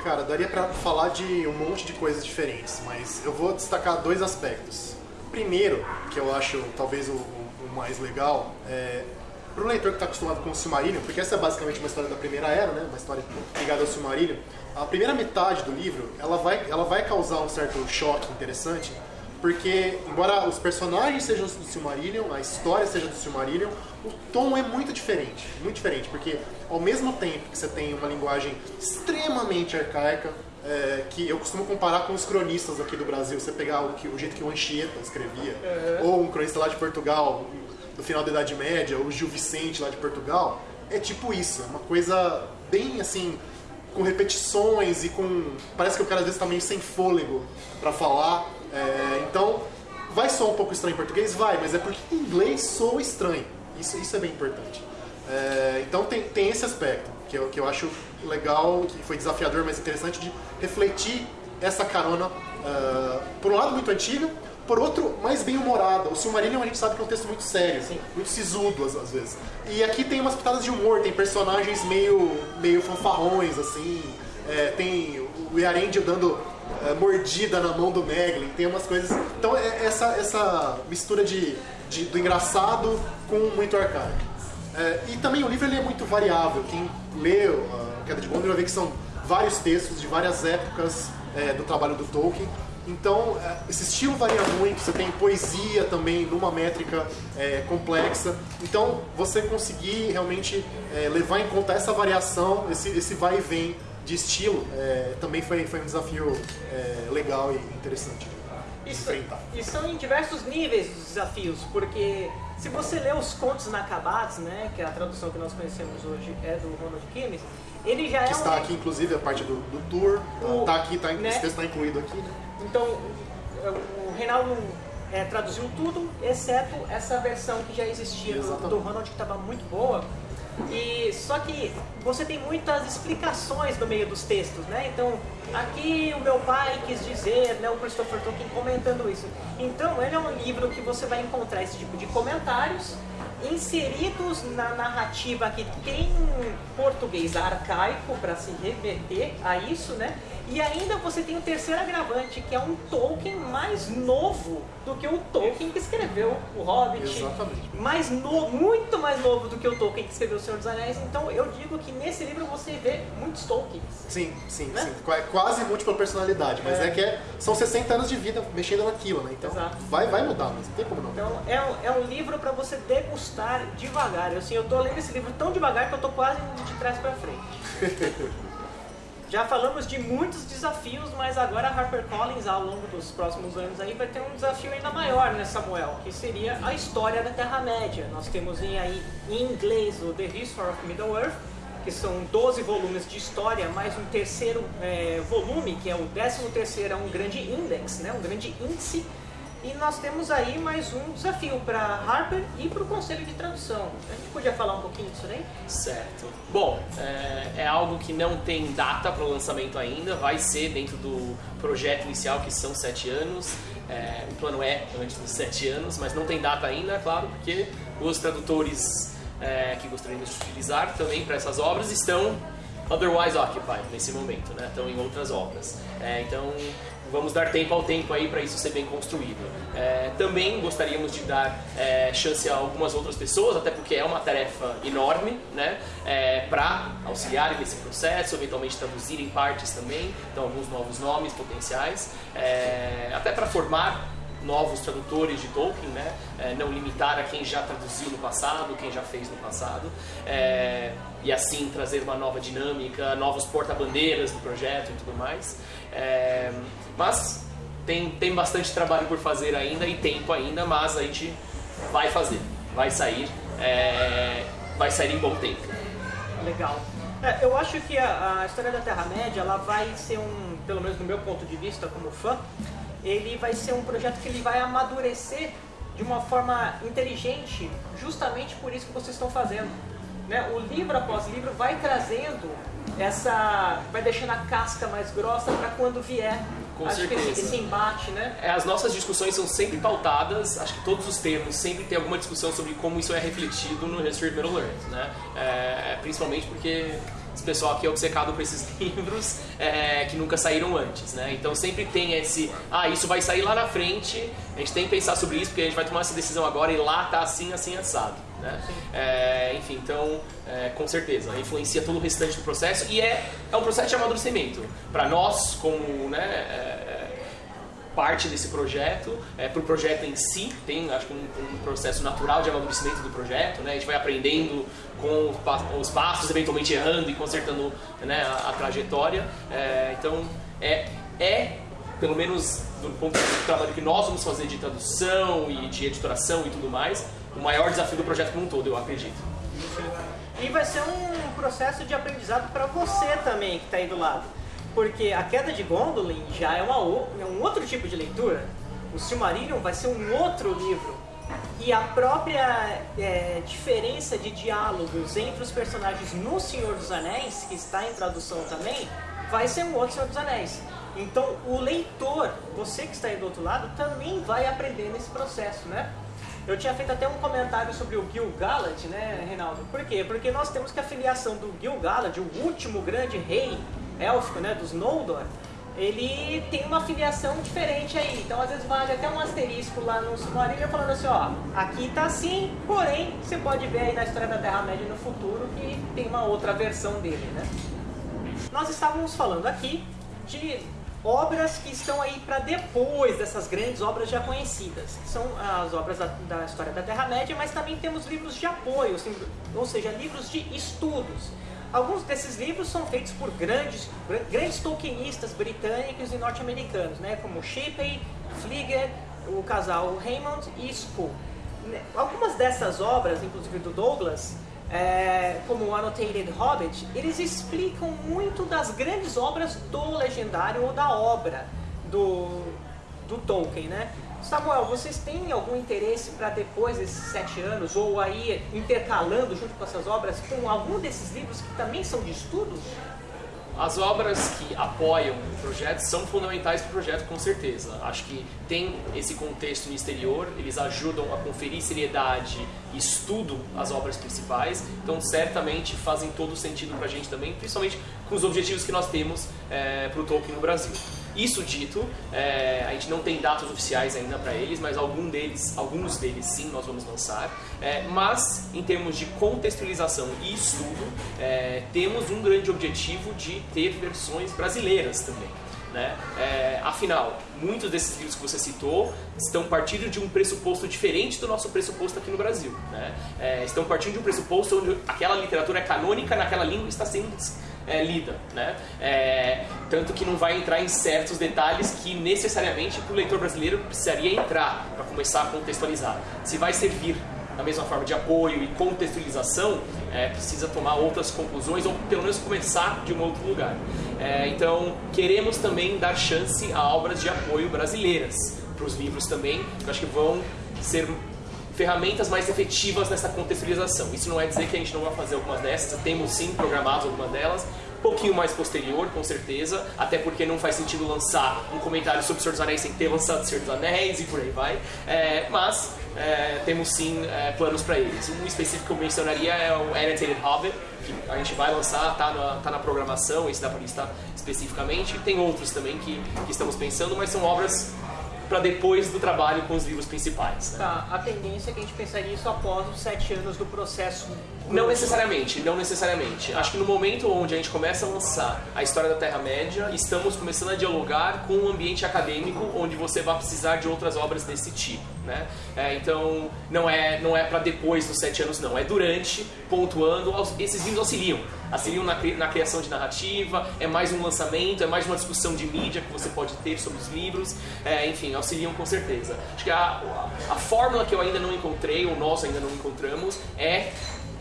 Cara, daria pra falar de um monte de coisas diferentes, mas eu vou destacar dois aspectos. Primeiro, que eu acho talvez o, o- o mais legal, é pro leitor que está acostumado com o Silmarillion, porque essa é basicamente uma história da primeira era, né? Uma história ligada ao Silmarillion. A primeira metade do livro, ela vai, ela vai causar um certo choque interessante, porque embora os personagens sejam do Silmarillion, a história seja do Silmarillion, o tom é muito diferente, muito diferente, porque ao mesmo tempo que você tem uma linguagem extremamente arcaica, é, que eu costumo comparar com os cronistas aqui do Brasil, você pegar o, que, o jeito que o Anchieta escrevia, ou um cronista lá de Portugal, do final da Idade Média, ou o Gil Vicente lá de Portugal, é tipo isso, é uma coisa bem assim, com repetições e com. Parece que o cara às vezes tá meio sem fôlego pra falar. É, então, vai soar um pouco estranho em português? Vai, mas é porque em inglês soa estranho. Isso, isso é bem importante. É, então tem, tem esse aspecto que eu, que eu acho legal, que foi desafiador, mas interessante de refletir essa carona, ah, por um lado muito antiga, por outro mais bem humorada. O Silmarillion a gente sabe que é um texto muito sério, muito sisudo às, às vezes. E aqui tem umas pitadas de humor, tem personagens meio, meio fanfarrões, assim, é, tem o Yarendio dando é, mordida na mão do Meglin, tem umas coisas. Então é essa, essa mistura de, de- do engraçado com muito arcaico. É, e também o livro ele é muito variável. Quem lê a Queda de Gondolin vai ver que são vários textos de várias épocas é, do trabalho do Tolkien. Então, é, esse estilo varia muito. Você tem poesia também numa métrica é, complexa. Então, você conseguir realmente é, levar em conta essa variação, esse, esse vai e vem de estilo, é, também foi, foi um desafio é, legal e interessante de Isso, enfrentar. e são em diversos níveis os desafios, porque se você lê os contos inacabados, né, que é a tradução que nós conhecemos hoje é do Ronald Kimes, ele já é Que um... está aqui, inclusive, a parte do, do tour. O- Está aqui, tá, né? esse texto está incluído aqui. Né? Então, o Reinaldo é, traduziu tudo, exceto essa versão que já existia do, do Ronald, que estava muito boa. E só que você tem muitas explicações no meio dos textos, né? Então, aqui o meu pai quis dizer, né, o Christopher Tolkien comentando isso. Então, ele é um livro que você vai encontrar esse tipo de comentários inseridos na narrativa que tem português arcaico para se remeter a isso, né? E ainda você tem o terceiro agravante, que é um Tolkien mais novo do que o Tolkien que escreveu o Hobbit. Exatamente. Mais no, muito mais novo do que o Tolkien que escreveu O Senhor dos Anéis. Então eu digo que nesse livro você vê muitos Tolkiens. Sim, sim, Né? sim. Qua- Quase múltipla personalidade, mas É. é, que é- são 60 anos de vida mexendo naquilo, né? Então Exato. vai, vai mudar, mas não tem como não. Então é um, é um livro para você degustar devagar. Eu, assim, eu tô lendo esse livro tão devagar que eu tô quase de trás para frente. [LAUGHS] Já falamos de muitos desafios, mas agora a HarperCollins ao longo dos próximos anos aí vai ter um desafio ainda maior, né, Samuel? Que seria a história da Terra-média. Nós temos em, aí, em inglês o The History of Middle-earth, que são 12 volumes de história, mais um terceiro é, volume, que é o 13 terceiro, é um grande index, né, um grande índice e nós temos aí mais um desafio para Harper e para o Conselho de Tradução. A gente podia falar um pouquinho disso daí? Certo. Bom, é, é algo que não tem data para o lançamento ainda, vai ser dentro do projeto inicial, que são sete anos. É, o plano é antes dos sete anos, mas não tem data ainda, é claro, porque os tradutores é, que gostariam de utilizar também para essas obras estão otherwise occupied nesse momento, né? estão em outras obras. É, então, vamos dar tempo ao tempo aí para isso ser bem construído. É, também gostaríamos de dar é, chance a algumas outras pessoas, até porque é uma tarefa enorme, né, é, para auxiliarem nesse processo, eventualmente traduzirem partes também, então alguns novos nomes potenciais, é, até para formar novos tradutores de Tolkien, né? É, não limitar a quem já traduziu no passado, quem já fez no passado, é, e assim trazer uma nova dinâmica, novos porta-bandeiras do projeto e tudo mais. É, mas tem, tem bastante trabalho por fazer ainda e tempo ainda, mas a gente vai fazer, vai sair, é, vai sair em bom tempo. Legal. É, eu acho que a, a história da Terra-média ela vai ser um, pelo menos no meu ponto de vista como fã, ele vai ser um projeto que ele vai amadurecer de uma forma inteligente, justamente por isso que vocês estão fazendo. Né? O livro após livro vai trazendo essa, vai deixando a casca mais grossa para quando vier Com acho certeza. Que esse, esse embate, né? É, as nossas discussões são sempre pautadas, acho que todos os termos, sempre tem alguma discussão sobre como isso é refletido no of Middle Earth, né? É, principalmente porque esse pessoal aqui é obcecado por esses [LAUGHS] livros é, que nunca saíram antes, né? Então sempre tem esse, ah, isso vai sair lá na frente, a gente tem que pensar sobre isso porque a gente vai tomar essa decisão agora e lá tá assim, assim, assado, né? É, enfim, então, é, com certeza, influencia todo o restante do processo e é, é um processo de amadurecimento. Para nós, como, né, é, parte desse projeto, é, para o projeto em si, tem acho que um, um, processo natural de amadurecimento do projeto, né? a gente vai aprendendo com os passos, eventualmente errando e consertando né, a, a, trajetória. É, então, é, é, pelo menos do ponto de vista do trabalho que nós vamos fazer de tradução e de editoração e tudo mais, o maior desafio do projeto como um todo, eu acredito. E vai ser um processo de aprendizado para você também que está aí do lado porque a queda de Gondolin já é, uma, é um outro tipo de leitura. O Silmarillion vai ser um outro livro. E a própria é, diferença de diálogos entre os personagens no Senhor dos Anéis, que está em tradução também, vai ser um outro Senhor dos Anéis. Então o leitor, você que está aí do outro lado, também vai aprender nesse processo, né? Eu tinha feito até um comentário sobre o Gil Galad, né, Reinaldo? Por quê? Porque nós temos que a filiação do Gil Galad, o último grande rei élfico, né, dos Noldor, ele tem uma filiação diferente aí. Então, às vezes, vale até um asterisco lá no Silmarillion falando assim, ó, aqui tá assim, porém, você pode ver aí na história da Terra-média no futuro que tem uma outra versão dele, né? Nós estávamos falando aqui de obras que estão aí para depois dessas grandes obras já conhecidas. São as obras da, da história da Terra-média, mas também temos livros de apoio, assim, ou seja, livros de estudos. Alguns desses livros são feitos por grandes, grandes tolkienistas britânicos e norte-americanos, né, como Shipley, Flieger, o casal Raymond e Spool. Algumas dessas obras, inclusive do Douglas, é, como o Annotated Hobbit, eles explicam muito das grandes obras do legendário ou da obra do, do Tolkien, né? Samuel, vocês têm algum interesse para depois desses sete anos, ou aí intercalando junto com essas obras, com algum desses livros que também são de estudo? As obras que apoiam o projeto são fundamentais para o projeto, com certeza. Acho que tem esse contexto no exterior, eles ajudam a conferir seriedade e estudo às obras principais, então certamente fazem todo sentido para a gente também, principalmente com os objetivos que nós temos é, para o Tolkien no Brasil. Isso dito, é, a gente não tem datas oficiais ainda para eles, mas algum deles, alguns deles sim nós vamos lançar. É, mas em termos de contextualização e estudo, é, temos um grande objetivo de ter versões brasileiras também. Né? É, afinal, muitos desses livros que você citou estão partindo de um pressuposto diferente do nosso pressuposto aqui no Brasil. Né? É, estão partindo de um pressuposto onde aquela literatura é canônica naquela língua está sendo é, lida, né? É, tanto que não vai entrar em certos detalhes que necessariamente para o leitor brasileiro precisaria entrar para começar a contextualizar. Se vai servir da mesma forma de apoio e contextualização, é, precisa tomar outras conclusões ou pelo menos começar de um outro lugar. É, então, queremos também dar chance a obras de apoio brasileiras para os livros também, que eu acho que vão ser ferramentas mais efetivas nessa contextualização. Isso não é dizer que a gente não vai fazer algumas dessas, temos sim programados algumas delas, pouquinho mais posterior, com certeza, até porque não faz sentido lançar um comentário sobre o Senhor dos Anéis sem ter lançado o Senhor dos Anéis e por aí vai. É, mas é, temos sim é, planos para eles. Um específico que eu mencionaria é o Annotated Hobbit, que a gente vai lançar, tá na, tá na programação, esse dá para listar especificamente. Tem outros também que, que estamos pensando, mas são obras para depois do trabalho com os livros principais. Né? Tá, a tendência é que a gente pensaria isso após os sete anos do processo. Não necessariamente, não necessariamente. Acho que no momento onde a gente começa a lançar a história da Terra-média, estamos começando a dialogar com um ambiente acadêmico onde você vai precisar de outras obras desse tipo. Né? É, então, não é, não é para depois dos sete anos, não. É durante, pontuando. Esses livros auxiliam. Auxiliam na, na criação de narrativa, é mais um lançamento, é mais uma discussão de mídia que você pode ter sobre os livros. É, enfim, auxiliam com certeza. Acho que a, a, a fórmula que eu ainda não encontrei, ou nós ainda não encontramos, é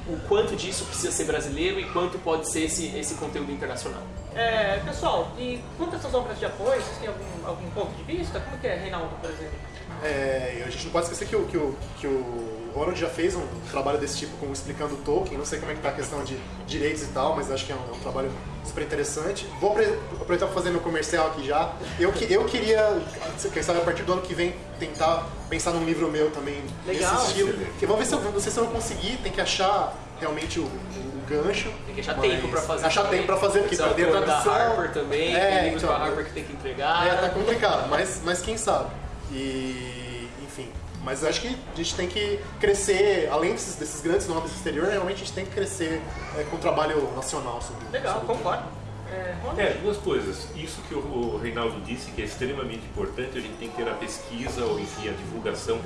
o quanto disso precisa ser brasileiro e quanto pode ser esse, esse conteúdo internacional. É, pessoal, e quanto a essas obras de apoio, vocês têm algum, algum ponto de vista? Como que é, Reinaldo, por exemplo? É, a gente não pode esquecer que o, que o, que o Ronald já fez um trabalho desse tipo com explicando Tolkien, não sei como é que tá a questão de direitos e tal, mas acho que é um, é um trabalho super interessante. Vou aproveitar para fazer meu comercial aqui já. Eu, eu queria, quem sabe a partir do ano que vem, tentar pensar num livro meu também Legal. nesse estilo. Que vamos ver se eu, não sei se eu vou conseguir, tem que achar realmente o, o gancho. Tem que achar tempo pra fazer. Achar também. tempo pra fazer, porque perder a da tradução. Harper também, É, tem livros então, da Harper que tem que entregar. É, tá complicado, mas, mas quem sabe. E, enfim. Mas acho que a gente tem que crescer, além desses, desses grandes nomes do exterior, realmente a gente tem que crescer é, com o trabalho nacional sobre Legal, sobre concordo. É? É, duas coisas. Isso que o o Reinaldo disse, que é extremamente importante, a gente tem que ter a pesquisa, ou enfim, a divulgação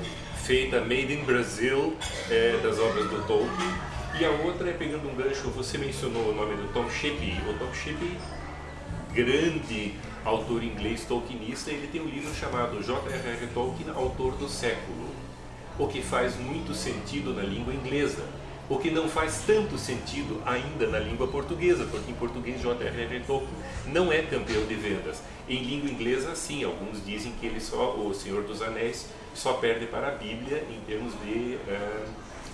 feita made in Brazil é, das obras do Tolkien. E a outra é pegando um gancho, você mencionou o nome do Tom Shippey. O Tom Shippey, grande autor inglês tolkienista, ele tem um livro chamado J.R.R. Tolkien, Autor do Século, o que faz muito sentido na língua inglesa, o que não faz tanto sentido ainda na língua portuguesa, porque em português J.R.R. Tolkien não é campeão de vendas. Em língua inglesa, sim, alguns dizem que ele só, o Senhor dos Anéis, só perde para a Bíblia em termos de eh,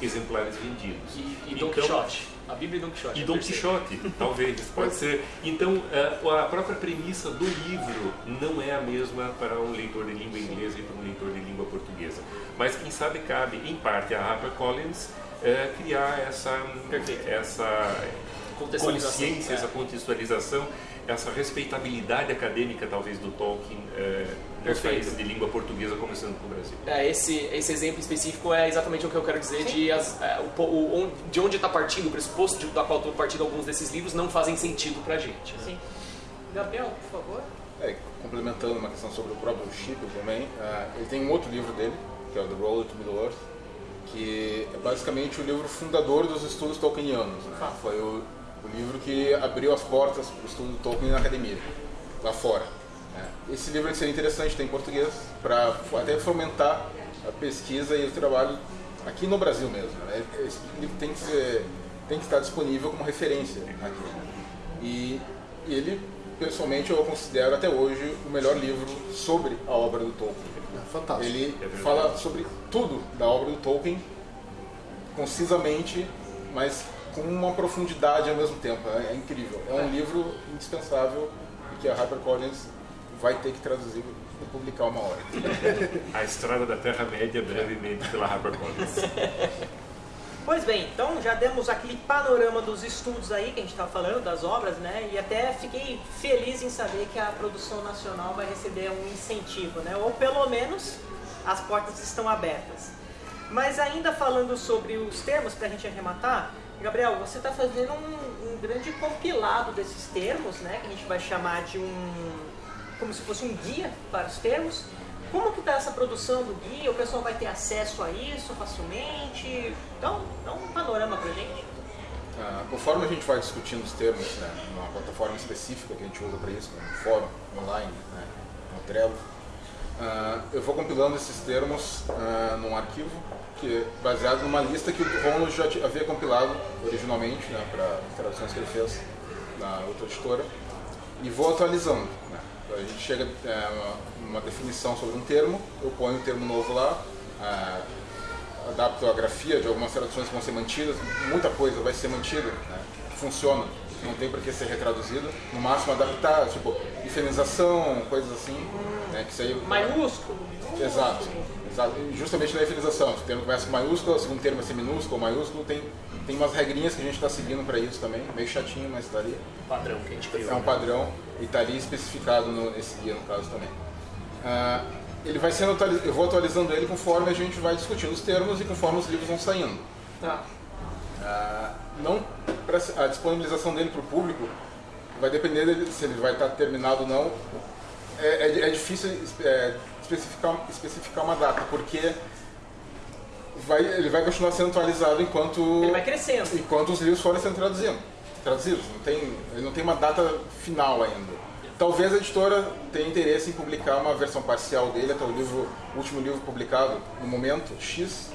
exemplares vendidos. E, e Don Então, Quixote. A Bíblia e Don Quixote. e é Dom. Quixote, talvez, pode ser. Então, eh, a própria premissa do livro não é a mesma para um leitor de língua inglesa e para um leitor de língua portuguesa. Mas, quem sabe, cabe, em parte, a HarperCollins eh, criar essa, essa consciência, é. essa contextualização, essa respeitabilidade acadêmica, talvez, do Tolkien nos Perfeito. de língua portuguesa, começando com o Brasil. É, esse, esse exemplo específico é exatamente o que eu quero dizer de, as, é, o o, onde- de onde está partindo, o pressuposto de, da qual estão partindo alguns desses livros não fazem sentido pra gente. né? Sim. Gabriel, por favor. É, complementando uma questão sobre o próprio Chip também, ah, ele tem um outro livro dele, que é o The Road to Middle-earth, que é basicamente o livro fundador dos estudos tolkienianos. Né? Foi o, o livro que abriu as portas para o estudo do Tolkien na academia, lá fora. Né? Esse livro seria interessante ter em português, para até fomentar a pesquisa e o trabalho aqui no Brasil mesmo. Né? Esse livro tem que, ser, tem que estar disponível como referência aqui. né? E, e ele, pessoalmente, eu considero até hoje o melhor livro sobre a obra do Tolkien. É fantástico. Ele É fala sobre tudo da obra do Tolkien, concisamente, mas com uma profundidade ao mesmo tempo. É, é incrível. É um livro indispensável que a HarperCollins vai ter que traduzir e publicar uma hora. [LAUGHS] A Estrada da Terra-média, brevemente, pela HarperCollins. Pois bem, então já demos aquele panorama dos estudos aí que a gente estava falando, das obras, né? E até fiquei feliz em saber que a produção nacional vai receber um incentivo, né? Ou pelo menos as portas estão abertas. Mas ainda falando sobre os termos, para a gente arrematar, Gabriel, você está fazendo um, um grande compilado desses termos, né? Que a gente vai chamar de um. Como se fosse um guia para os termos. Como que está essa produção do guia? O pessoal vai ter acesso a isso facilmente? Então, dá um panorama pra gente. Ah, conforme a gente vai discutindo os termos, né, numa plataforma específica que a gente usa para isso, um fórum online, né, no Trello, ah, eu vou compilando esses termos ah, num arquivo que é baseado numa lista que o Ronald já havia compilado originalmente né, para as traduções que ele fez na outra editora e vou atualizando. A gente chega a uma definição sobre um termo, eu ponho o termo novo lá, ah, adapto a grafia de algumas traduções que vão ser mantidas, muita coisa vai ser mantida, né? funciona não tem por que ser retraduzido. No máximo adaptar, tipo, infinização, coisas assim. Né, que isso aí, Maiúsculo. Exato, exato. Justamente na efinização. O termo começa com maiúsculo, o segundo termo vai ser minúsculo, maiúsculo. Tem, tem umas regrinhas que a gente está seguindo para isso também. Meio chatinho, mas está ali. Padrão que a gente criou. É um né? padrão e está ali especificado no, nesse guia, no caso também. Ah, ele vai sendo. Eu vou atualizando ele conforme a gente vai discutindo os termos e conforme os livros vão saindo. Tá. Ah, não, a disponibilização dele para o público vai depender dele, se ele vai estar terminado ou não. É, é- é difícil é, especificar, especificar uma data, porque vai, ele vai continuar sendo atualizado enquanto, Ele vai crescendo. enquanto os livros forem sendo traduzidos. Traduzidos. Não tem, não tem uma data final ainda. Talvez a editora tenha interesse em publicar uma versão parcial dele até o livro, último livro publicado no momento X.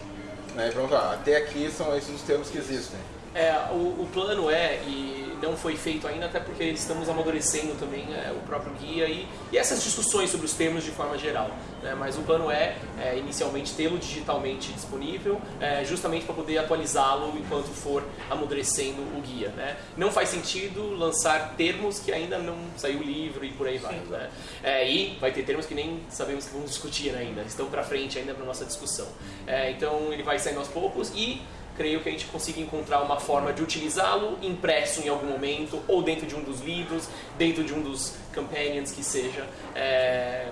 Né, pronto, ah, até aqui são esses os termos que existem. É, o, o plano é, e não foi feito ainda, até porque estamos amadurecendo também é, o próprio guia e, e essas discussões sobre os termos de forma geral. né? Mas o plano é, é, inicialmente, tê-lo digitalmente disponível, é, justamente para poder atualizá-lo enquanto for amadurecendo o guia. Né? Não faz sentido lançar termos que ainda não saiu o livro e por aí vai. Né? É, e vai ter termos que nem sabemos que vamos discutir ainda, estão para frente ainda para nossa discussão. É, então ele vai saindo aos poucos e creio que a gente consiga encontrar uma forma de utilizá-lo impresso em algum momento, ou dentro de um dos livros, dentro de um dos companions que seja,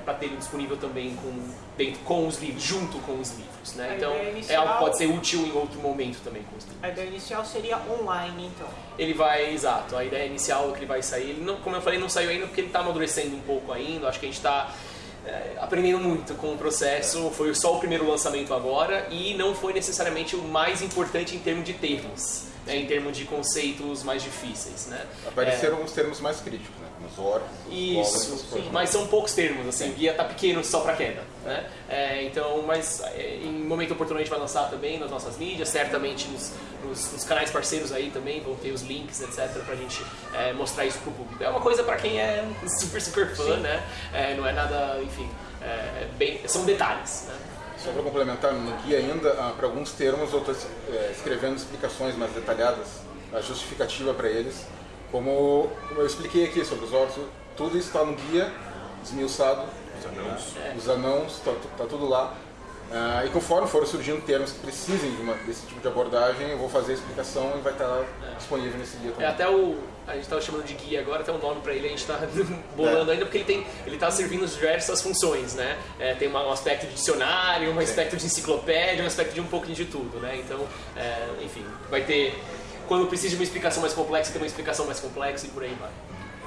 para ter ele disponível também com, dentro, com os livros, junto com os livros. Né? Então ideia é inicial- algo que pode ser útil em outro momento também com os livros. A ideia inicial seria online, então. Ele vai, exato, a ideia inicial é que ele vai sair, ele não, como eu falei, não saiu ainda porque ele está amadurecendo um pouco ainda, acho que a gente está aprendendo muito com o processo, foi só o primeiro lançamento agora e não foi necessariamente o mais importante em termos de termos, né, em termos de conceitos mais difíceis, né? Apareceram os termos mais críticos, né? Os órgãos, os Isso, mas são poucos termos, assim, o guia tá pequeno só para queda, né? É, então, mas é, em momento oportuno a gente vai lançar também nas nossas mídias, certamente nos, nos- nos canais parceiros aí também vão ter os links, etc, pra gente é, mostrar isso pro público. É uma coisa para quem é [LAUGHS] super, super fã, né? É, não é nada, enfim, é, é bem, são detalhes, né? Só para complementar, no guia ainda, para alguns termos, eu estou escrevendo explicações mais detalhadas, a justificativa para eles. Como, eu expliquei aqui sobre os órgãos, tudo isso está no guia, esmiuçado. Os anãos. Os anãos, está tudo lá. Ah, e conforme forem surgindo termos que precisem de uma- desse tipo de abordagem, eu vou fazer a explicação e vai estar disponível nesse guia É também. até o. A gente estava chamando de guia agora, tem um nome para ele, a gente está [LAUGHS] bolando ainda porque ele tem, ele tá servindo diversas funções, né? É, tem uma- um aspecto de dicionário, um aspecto de enciclopédia, um aspecto de um pouquinho de tudo, né? Então, é, enfim, vai ter. Quando precisa de uma explicação mais complexa, tem uma explicação mais complexa e por aí vai.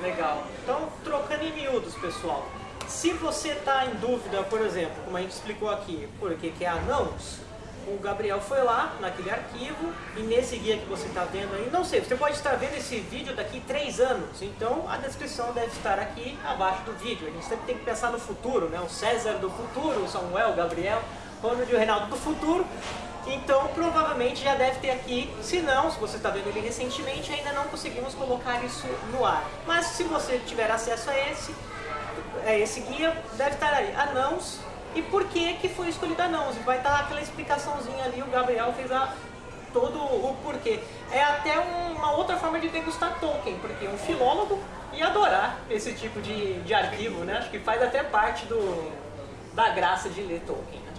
Legal. Então, trocando em miúdos, pessoal. Se você está em dúvida, por exemplo, como a gente explicou aqui, por que que é anãos, o Gabriel foi lá naquele arquivo e nesse guia que você está vendo aí, não sei, você pode estar vendo esse vídeo daqui três anos, então a descrição deve estar aqui abaixo do vídeo. A gente sempre tem que pensar no futuro, né? O César do futuro, o Samuel, o Gabriel, Ronald e o Reinaldo do futuro. Então, provavelmente já deve ter aqui. Se não, se você está vendo ele recentemente, ainda não conseguimos colocar isso no ar. Mas se você tiver acesso a esse, a esse guia, deve estar aí. Anãos e por que que foi escolhido anãos. Vai estar aquela explicaçãozinha ali, o Gabriel fez a, todo o porquê. É até um- uma outra forma de degustar Tolkien, porque um filólogo ia adorar esse tipo de, de arquivo, né? Acho que faz até parte do, da graça de ler Tolkien. né?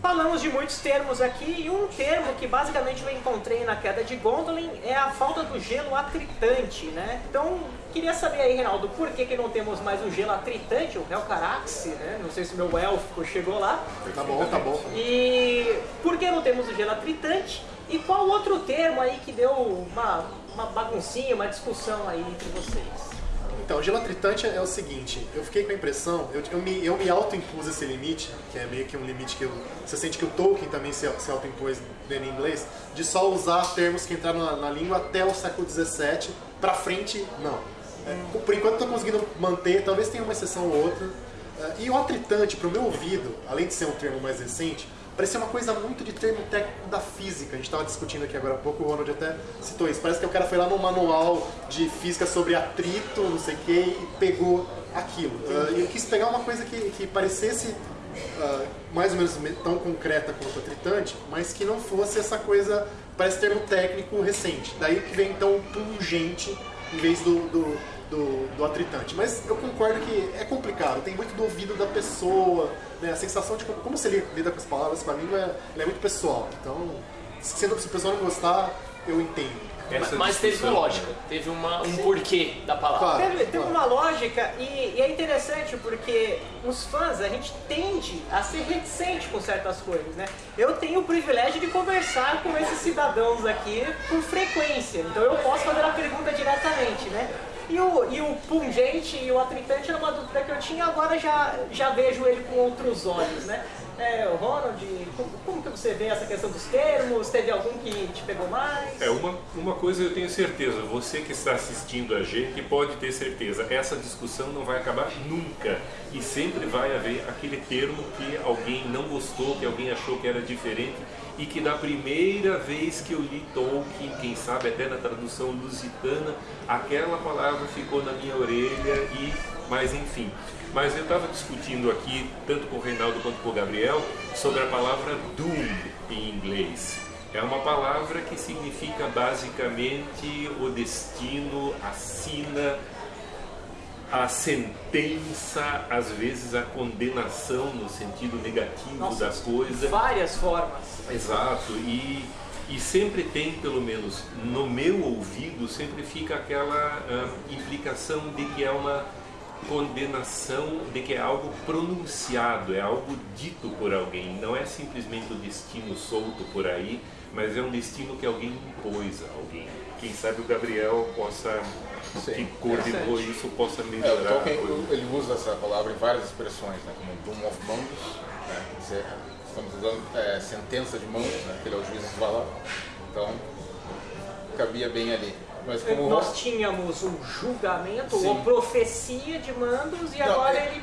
Falamos de muitos termos aqui e um termo que basicamente eu encontrei na queda de Gondolin é a falta do gelo atritante, né? Então, queria saber aí, Reinaldo, por que, que não temos mais o gelo atritante, o Helcarax, né? Não sei se meu élfico chegou lá. Tá bom, tá bom. E por que não temos o gelo atritante? E qual outro termo aí que deu uma, uma baguncinha, uma discussão aí entre vocês? Então, o gelo atritante é o seguinte, eu fiquei com a impressão, eu, eu me, eu me auto-impus esse limite, que é meio que um limite que eu, você sente que o Tolkien também se, se auto-impôs lendo em inglês, de só usar termos que entraram na, na língua até o século XVII, pra frente, não. É, por enquanto tô conseguindo manter, talvez tenha uma exceção ou outra. É, e o atritante, pro meu ouvido, além de ser um termo mais recente, parecia uma coisa muito de termo técnico da física. A gente estava discutindo aqui agora há pouco, o Ronald até citou isso. Parece que o cara foi lá no manual de física sobre atrito, não sei o que, e pegou aquilo. E eu quis pegar uma coisa que, que parecesse ah, mais ou menos me- tão concreta quanto atritante, mas que não fosse essa coisa, parece termo técnico recente. Daí que vem então o pungente em vez do, do, do, do atritante. Mas eu concordo que é complicado, tem muito do ouvido da pessoa, né? a sensação de como, como você lida com as palavras com a língua é, é muito pessoal. Então, se, se o pessoal não gostar, eu entendo. Essa mas teve uma lógica, teve uma, um porquê da palavra. Claro, teve, teve claro. uma lógica e, e, é interessante porque os fãs, a gente tende a ser reticente com certas coisas, né? Eu tenho o privilégio de conversar com esses cidadãos aqui com frequência, então eu posso fazer a pergunta diretamente, né? E o, e o pungente e o atritante era uma dúvida que eu tinha, agora já, já vejo ele com outros olhos, né? É, Ronald, como, como, que você vê essa questão dos termos? Teve algum que te pegou mais? É, uma, uma coisa eu tenho certeza, você que está assistindo a gente pode ter certeza, essa discussão não vai acabar nunca. E sempre vai haver aquele termo que alguém não gostou, que alguém achou que era diferente e que da primeira vez que eu li Tolkien, quem sabe até na tradução lusitana, aquela palavra ficou na minha orelha e, mas enfim. Mas eu estava discutindo aqui, tanto com o Reinaldo quanto com o Gabriel, sobre a palavra doom em inglês. É uma palavra que significa basicamente o destino, a sina, a sentença, às vezes a condenação no sentido negativo Nossa, da coisa. Várias formas. Exato. E, e sempre tem, pelo menos no meu ouvido, sempre fica aquela uh, implicação de que é uma condenação de que é algo pronunciado, é algo dito por alguém, não é simplesmente o destino solto por aí, mas é um destino que alguém impôs a alguém. Quem sabe o Gabriel possa, Sim, que coordenou isso, possa melhorar. É, o Tolkien, ele usa essa palavra em várias expressões, né, como Doom of Mundus, né, dizer, estamos usando é, sentença de Mundus, né, que ele é o juiz de Valar, então cabia bem ali. Mas como Nós tínhamos um julgamento Sim. ou profecia de Mandos e Não, agora é... ele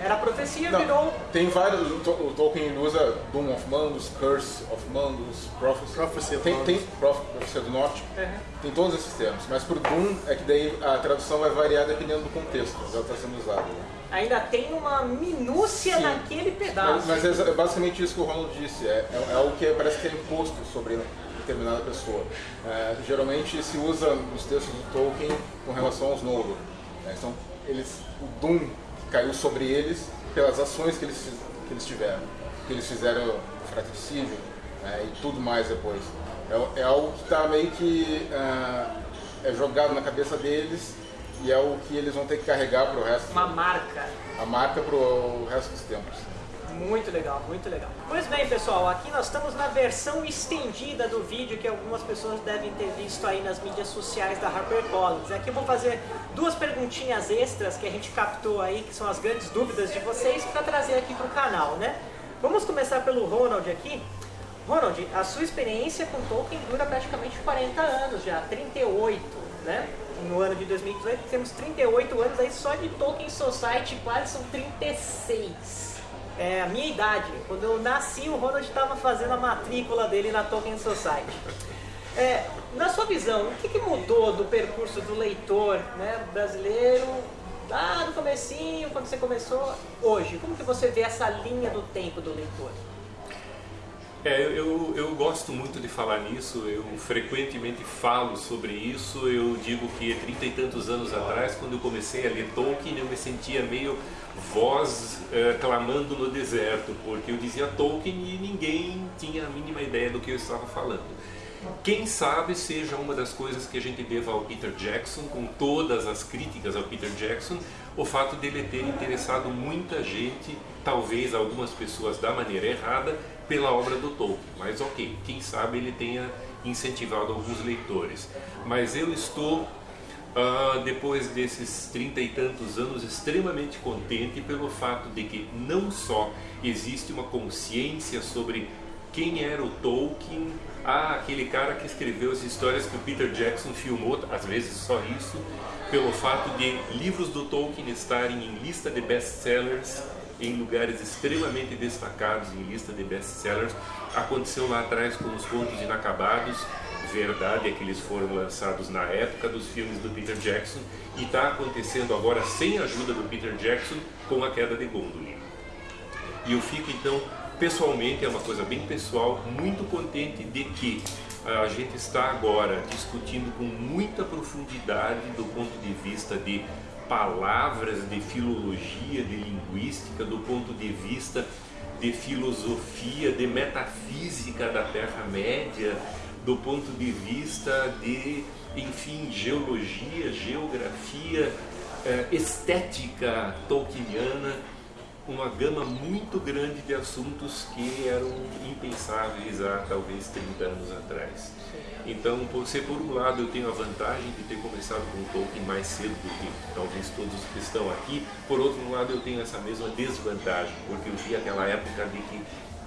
era profecia, Não, virou. Tem vários. O Tolkien usa Doom of Mandos, Curse of Mandos, Prophecy. Prophecy tem, tem Profecia do Norte. Uhum. Tem todos esses termos. Mas pro Doom é que daí a tradução vai variar dependendo do contexto que está sendo usado. Né? Ainda tem uma minúcia Sim. naquele pedaço. Mas, mas, é basicamente isso que o Ronald disse. É, é, é algo que parece que é imposto sobre determinada pessoa. É, geralmente se usa nos textos do Tolkien com relação aos Noldor. Né? Então, eles, o Doom caiu sobre eles pelas ações que eles, que eles tiveram, que eles fizeram fratricídio né? e tudo mais depois. É, é algo que está meio que é, é jogado na cabeça deles e é o que eles vão ter que carregar para o resto. Uma marca. A marca para o resto dos tempos. Muito legal, muito legal. Pois bem, pessoal, aqui nós estamos na versão estendida do vídeo que algumas pessoas devem ter visto aí nas mídias sociais da HarperCollins. Aqui eu vou fazer duas perguntinhas extras que a gente captou aí, que são as grandes dúvidas de vocês, para trazer aqui para o canal, né? Vamos começar pelo Ronald aqui. Ronald, a sua experiência com Tolkien dura praticamente 40 anos já, 38, né? No ano de 2018 temos 38 anos aí só de Tolkien Society, quase são 36 é, a minha idade. Quando eu nasci, o Ronald estava fazendo a matrícula dele na Tolkien Society. É, na sua visão, o que, que, mudou do percurso do leitor né, brasileiro lá no comecinho, quando você começou, hoje? Como que você vê essa linha do tempo do leitor? É, eu, eu gosto muito de falar nisso, eu frequentemente falo sobre isso. Eu digo que trinta e tantos anos atrás, quando eu comecei a ler Tolkien, eu me sentia meio voz eh, clamando no deserto, porque eu dizia Tolkien e ninguém tinha a mínima ideia do que eu estava falando. Quem sabe seja uma das coisas que a gente deva ao Peter Jackson, com todas as críticas ao Peter Jackson, o fato dele ter interessado muita gente, talvez algumas pessoas da maneira errada, pela obra do Tolkien. Mas ok, quem sabe ele tenha incentivado alguns leitores. Mas eu estou Uh, depois desses trinta e tantos anos, extremamente contente pelo fato de que não só existe uma consciência sobre quem era o Tolkien, ah, aquele cara que escreveu as histórias que o Peter Jackson filmou, às vezes só isso, pelo fato de livros do Tolkien estarem em lista de best-sellers em lugares extremamente destacados em lista de best-sellers. Aconteceu lá atrás com os Contos Inacabados, verdade é que eles foram lançados na época dos filmes do Peter Jackson e está acontecendo agora sem a ajuda do Peter Jackson com a queda de Gondolin. E eu fico então pessoalmente é uma coisa bem pessoal, muito contente de que a gente está agora discutindo com muita profundidade do ponto de vista de palavras, de filologia, de linguística, do ponto de vista de filosofia, de metafísica da Terra-média, do ponto de vista de, enfim, geologia, geografia, eh, estética tolkieniana uma gama muito grande de assuntos que eram impensáveis há talvez 30 anos atrás. Então, você por um lado eu tenho a vantagem de ter começado com Tolkien mais cedo do que talvez todos que estão aqui, por outro lado eu tenho essa mesma desvantagem, porque eu vi aquela época de que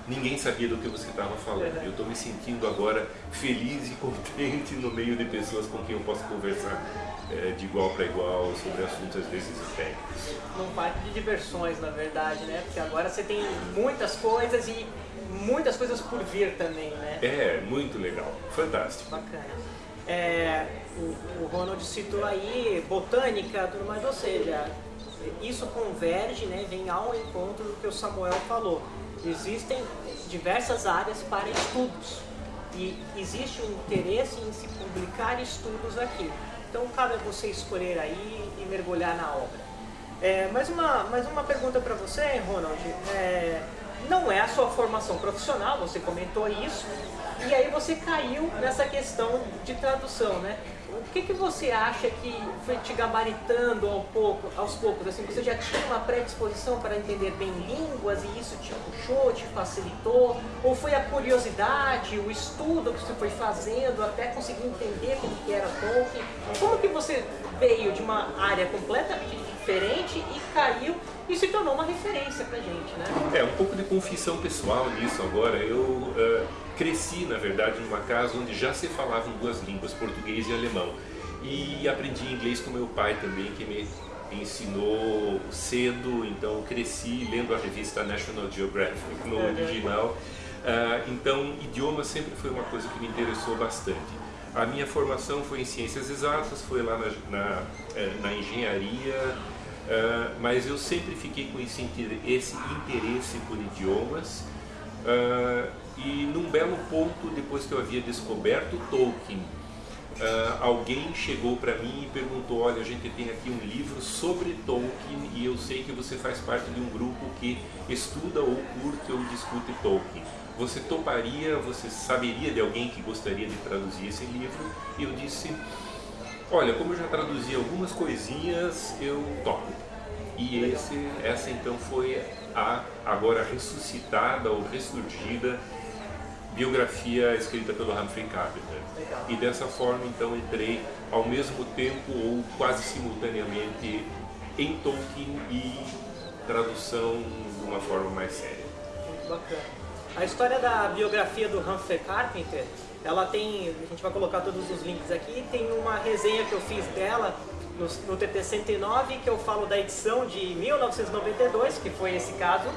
ninguém sabia do que você estava falando. Eu estou me sentindo agora feliz e [LAUGHS] contente no meio de pessoas com quem eu posso conversar é, de igual para igual sobre assuntos às vezes técnicos. Num parque de diversões, na verdade, né? Porque agora você tem muitas coisas e muitas coisas por vir também, né? É, muito legal, fantástico. Bacana. É, o, o Ronald citou aí botânica, tudo mais, ou seja, isso converge, né, vem ao encontro do que o Samuel falou. Existem diversas áreas para estudos e existe um interesse em se publicar estudos aqui. Então cabe a você escolher aí e mergulhar na obra. É, mais, uma, mais uma pergunta para você, Ronald. É, não é a sua formação profissional, você comentou isso, e aí você caiu nessa questão de tradução, né? O que, que você acha que foi te gabaritando ao pouco, aos poucos? Assim, você já tinha uma predisposição para entender bem línguas e isso te puxou, te facilitou? Ou foi a curiosidade, o estudo que você foi fazendo até conseguir entender como que era Tolkien? Como que você veio de uma área completamente diferente e caiu e se tornou uma referência pra gente, né? É, um pouco de confissão pessoal nisso agora. Eu uh, cresci, na verdade, numa casa onde já se falavam duas línguas, português e alemão. E aprendi inglês com meu pai também, que me ensinou cedo, então cresci lendo a revista National Geographic no original. Uh, então, idioma sempre foi uma coisa que me interessou bastante. A minha formação foi em ciências exatas, foi lá na, na, eh, na engenharia, uh, mas eu sempre fiquei com esse, esse interesse por idiomas. Uh, e num belo ponto, depois que eu havia descoberto Tolkien, alguém chegou para mim e perguntou: Olha, a gente tem aqui um livro sobre Tolkien e eu sei que você faz parte de um grupo que estuda ou curte ou discute Tolkien. Você toparia, você saberia de alguém que gostaria de traduzir esse livro? E eu disse: Olha, como eu já traduzi algumas coisinhas, eu topo. E esse, essa então foi a agora ressuscitada ou ressurgida biografia escrita pelo Humphrey Carpenter. E dessa forma, então, entrei ao mesmo tempo ou quase simultaneamente em Tolkien e tradução de uma forma mais séria. Muito bacana. A história da biografia do Humphrey Carpenter, ela tem, a gente vai colocar todos os links aqui, tem uma resenha que eu fiz dela no, no TT 109, que eu falo da edição de 1992, que foi esse caso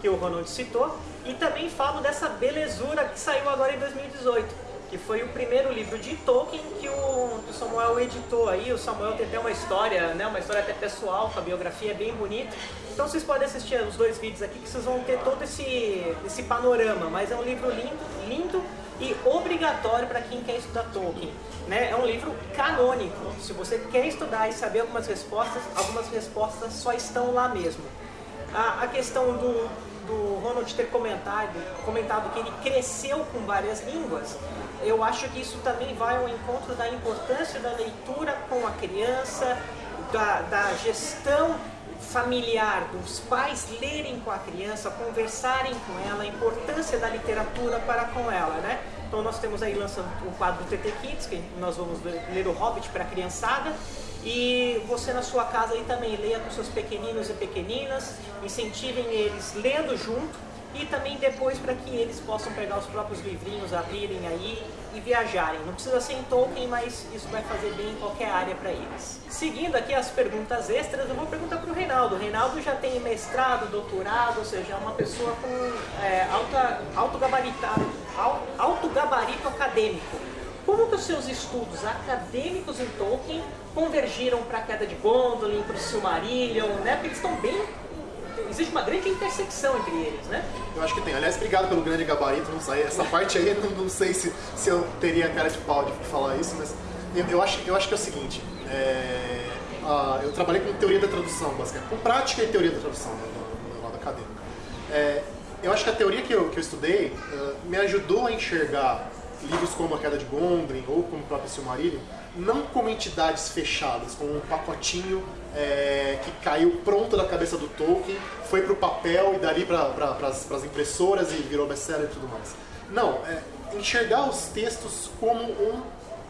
que o Ronald citou, e também falo dessa belezura que saiu agora em 2018, que foi o primeiro livro de Tolkien que o, que o Samuel editou aí. O Samuel tem até uma história, né, uma história até pessoal, com a biografia é bem bonita. Então vocês podem assistir os dois vídeos aqui que vocês vão ter todo esse, esse panorama. Mas é um livro lindo, lindo e obrigatório para quem quer estudar Tolkien. Né? É um livro canônico. Se você quer estudar e saber algumas respostas, algumas respostas só estão lá mesmo. A, a questão do, do Ronald ter comentado, comentado que ele cresceu com várias línguas, eu acho que isso também vai ao encontro da importância da leitura com a criança, da, da gestão familiar, dos pais lerem com a criança, conversarem com ela, a importância da literatura para com ela, né? Então nós temos aí lançando o quadro do TT Kids, que nós vamos ler o Hobbit para a criançada, e você na sua casa aí também leia com seus pequeninos e pequeninas, incentivem eles lendo junto e também depois para que eles possam pegar os próprios livrinhos, abrirem aí e viajarem. Não precisa ser em Tolkien, mas isso vai fazer bem em qualquer área para eles. Seguindo aqui as perguntas extras, eu vou perguntar para o Reinaldo. O Reinaldo já tem mestrado, doutorado, ou seja, é uma pessoa com é, alta, alto, gabaritado, alto gabarito acadêmico. Como que os seus estudos acadêmicos em Tolkien convergiram para a Queda de Gondolin, para o Silmarillion, né? Porque eles estão bem existe uma grande intersecção entre eles, né? Eu acho que tem. Aliás, obrigado pelo grande gabarito, não sei. Essa parte aí, não, não sei se, se eu teria cara de pau de falar isso, mas eu, eu acho, eu acho que é o seguinte. É, eu trabalhei com teoria da tradução, basicamente. Com prática e teoria da tradução, né, no lado acadêmico. É, eu acho que a teoria que eu, que eu estudei uh, me ajudou a enxergar livros como A Queda de Gondrin ou como o próprio Silmarillion, não como entidades fechadas, como um pacotinho é, que caiu pronto da cabeça do Tolkien, foi para o papel e dali para pra, as impressoras e virou best-seller e tudo mais. Não, é, enxergar os textos como um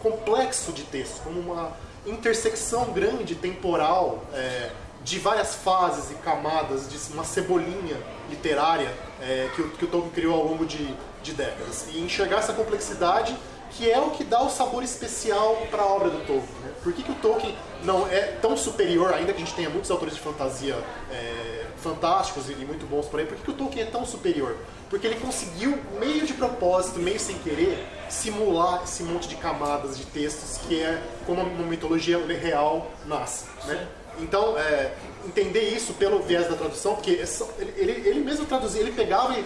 complexo de textos, como uma intersecção grande, temporal, é, de várias fases e camadas, de uma cebolinha literária é, que, o, que o Tolkien criou ao longo de, de décadas. E enxergar essa complexidade que é o que dá o sabor especial para a obra do Tolkien. Né? Por que, que o Tolkien não é tão superior, ainda que a gente tenha muitos autores de fantasia é, fantásticos e muito bons por aí, por que, que o Tolkien é tão superior? Porque ele conseguiu, meio de propósito, meio sem querer, simular esse monte de camadas de textos que é como uma mitologia real nasce. Né? Então, é, entender isso pelo viés da tradução, porque ele, ele, ele mesmo traduzia, ele pegava e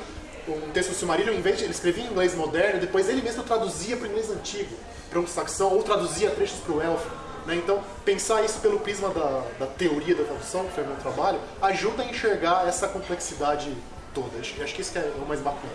um texto do Silmarillion, em vez de, ele escrevia em inglês moderno, depois ele mesmo traduzia para o inglês antigo, para um saxão, ou traduzia trechos para o elfo. Né? Então, pensar isso pelo prisma da, da, teoria da tradução, que foi o meu trabalho, ajuda a enxergar essa complexidade toda. Acho que isso que é o mais bacana.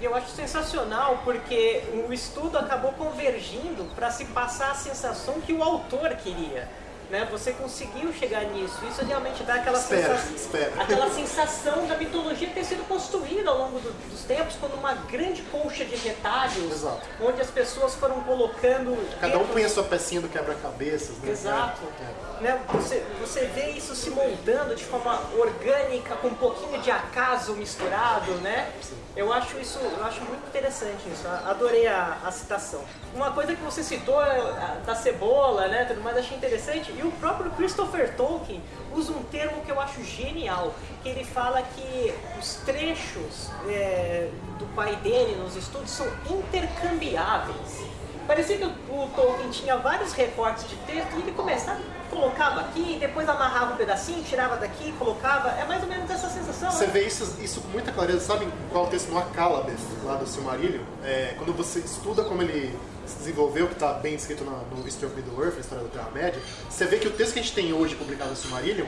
E eu acho sensacional porque o estudo acabou convergindo para se passar a sensação que o autor queria né? Você conseguiu chegar nisso. Isso realmente dá aquela espera, sensação, espera. aquela sensação da mitologia ter sido construída ao longo do, dos tempos como uma grande colcha de retalhos, Exato. onde as pessoas foram colocando. Cada um põe a sua pecinha do quebra-cabeças, né? Exato. É. Né? Você, você vê isso se moldando de forma orgânica, com um pouquinho de acaso misturado, né? Eu acho isso, eu acho muito interessante isso. Adorei a, a citação. Uma coisa que você citou é, da cebola, né? Tudo mais achei interessante. E o próprio Christopher Tolkien usa um termo que eu acho genial, que ele fala que os trechos é, do pai dele nos estudos são intercambiáveis. Parecia que o, Tolkien tinha vários recortes de texto e ele começava, colocava aqui, depois amarrava um pedacinho, tirava daqui, colocava. É mais ou menos essa sensação. Você né? vê isso, isso com muita clareza. Sabe qual o texto no Acalabeth, lá do Silmarillion? É, quando você estuda como ele se desenvolveu, que está bem escrito no, no History of Middle-earth, a história da Terra-média, você vê que o texto que a gente tem hoje publicado no Silmarillion,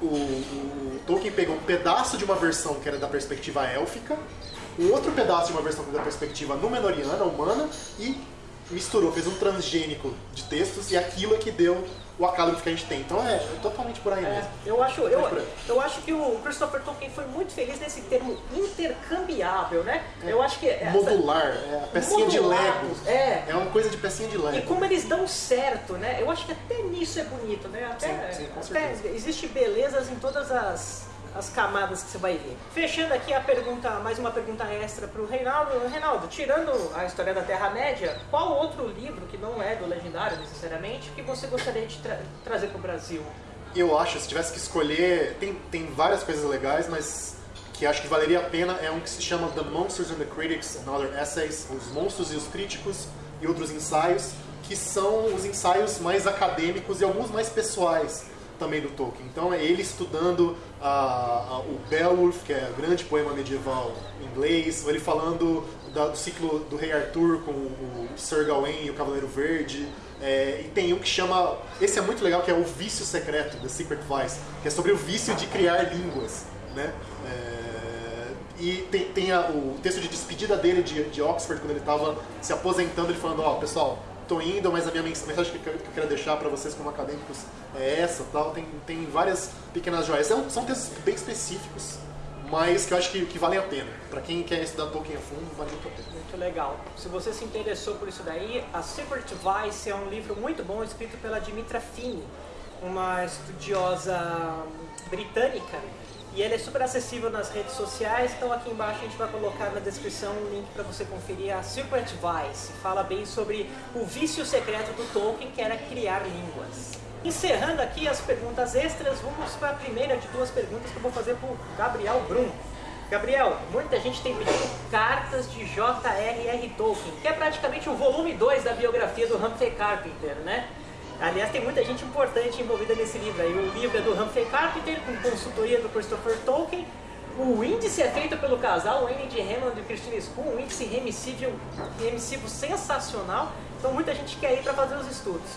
o, o, Tolkien pegou um pedaço de uma versão que era da perspectiva élfica, um outro pedaço de uma versão que era da perspectiva númenoriana, humana, e misturou, fez um transgênico de textos, e aquilo é que deu o acálogo que a gente tem. Então é, é totalmente por aí É, mesmo. eu acho, eu, eu acho que o Christopher Tolkien foi muito feliz nesse termo intercambiável, né? Eu acho que essa- Modular, é a pecinha de Modulados, Lego. é. É uma coisa de pecinha de E Lego. como eles dão certo, né? Eu acho que até nisso é bonito, né? Até, Sim, sim, com até existe belezas em todas as, as camadas que você vai ver. Fechando aqui a pergunta, mais uma pergunta extra para o Reinaldo. Reinaldo, tirando a história da Terra-média, qual outro livro que não é do Legendário necessariamente que você gostaria de tra- trazer para o Brasil? Eu acho, se tivesse que escolher, tem, tem várias coisas legais, mas que acho que valeria a pena é um que se chama The Monsters and the Critics and Other Essays, Os Monstros e os Críticos e Outros Ensaios, que são os ensaios mais acadêmicos e alguns mais pessoais também do Tolkien. Então é ele estudando a- a- o Beowulf, que é o grande poema medieval inglês, ele falando da- do ciclo do Rei Arthur com o Sir Gawain e o Cavaleiro Verde. É, e tem um que chama. Esse é muito legal, que é o Vício Secreto, The Secret Vice, que é sobre o vício de criar línguas. Né? É, e tem, tem a- o texto de despedida dele de, de Oxford, quando ele estava se aposentando, ele falando: Ó, pessoal, tô indo, mas a minha mens- mensagem que eu quero- deixar para vocês como acadêmicos é essa. Tal. Tem, tem várias pequenas joias. São, são textos bem específicos, mas que eu acho que, que valem a pena. Para quem quer estudar Tolkien a fundo, vale muito a pena. Muito legal. Se você se interessou por isso daí, A Secret Vice é um livro muito bom escrito pela Dimitra Fini, uma estudiosa britânica. E ele é super acessível nas redes sociais, então aqui embaixo a gente vai colocar na descrição um link para você conferir a Secret Vice. Fala bem sobre o vício secreto do Tolkien, que era criar línguas. Encerrando aqui as perguntas extras, vamos para a primeira de duas perguntas que eu vou fazer para o Gabriel Brum. Gabriel, muita gente tem pedido cartas de J.R.R. Tolkien, que é praticamente o volume 2 da biografia do Humphrey Carpenter, né? Aliás, tem muita gente importante envolvida nesse livro aí. O livro é do Humphrey Carpenter, com consultoria do Christopher Tolkien. O índice é feito pelo casal Annie de Hammond e Christine Spoon, um índice remissivo, remissivo sensacional. Então muita gente quer ir para fazer os estudos.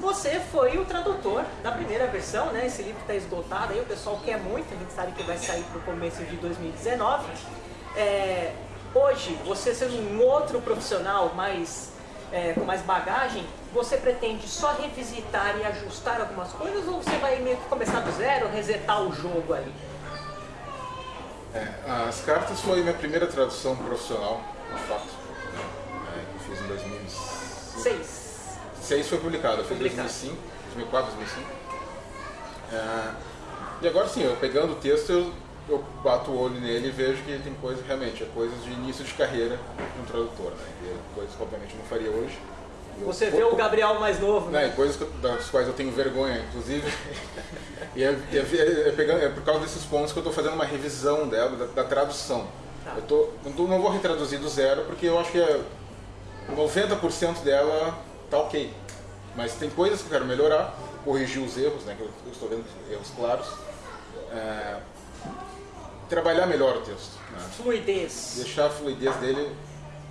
Você foi o tradutor da primeira versão, né? Esse livro está esgotado aí, o pessoal quer muito, a gente sabe que vai sair para o começo de 2019. É, hoje, você sendo um outro profissional mais, é, com mais bagagem, você pretende só revisitar e ajustar algumas coisas ou você vai meio que começar do zero, resetar o jogo ali? É, as cartas foi minha primeira tradução profissional, de fato, né? é, que eu fiz em 2006. 6 foi publicado, foi em 2005, 2004, 2005. É, e agora sim, eu pegando o texto, eu, eu bato o olho nele e vejo que tem coisas, realmente, é coisas de início de carreira de um tradutor, né? E coisas que obviamente não faria hoje. Você vê o Gabriel mais novo, né? né? coisas das quais eu tenho vergonha, inclusive. e é, é, é, é, pegando, é por causa desses pontos que eu estou fazendo uma revisão dela, da, da tradução. Tá. Eu tô, não, não vou retraduzir do zero, porque eu acho que é 90% dela tá ok. Mas tem coisas que eu quero melhorar, corrigir os erros, né, que eu, eu estou vendo erros claros. É, trabalhar melhor o texto. Né? Fluidez. Deixar a fluidez dele.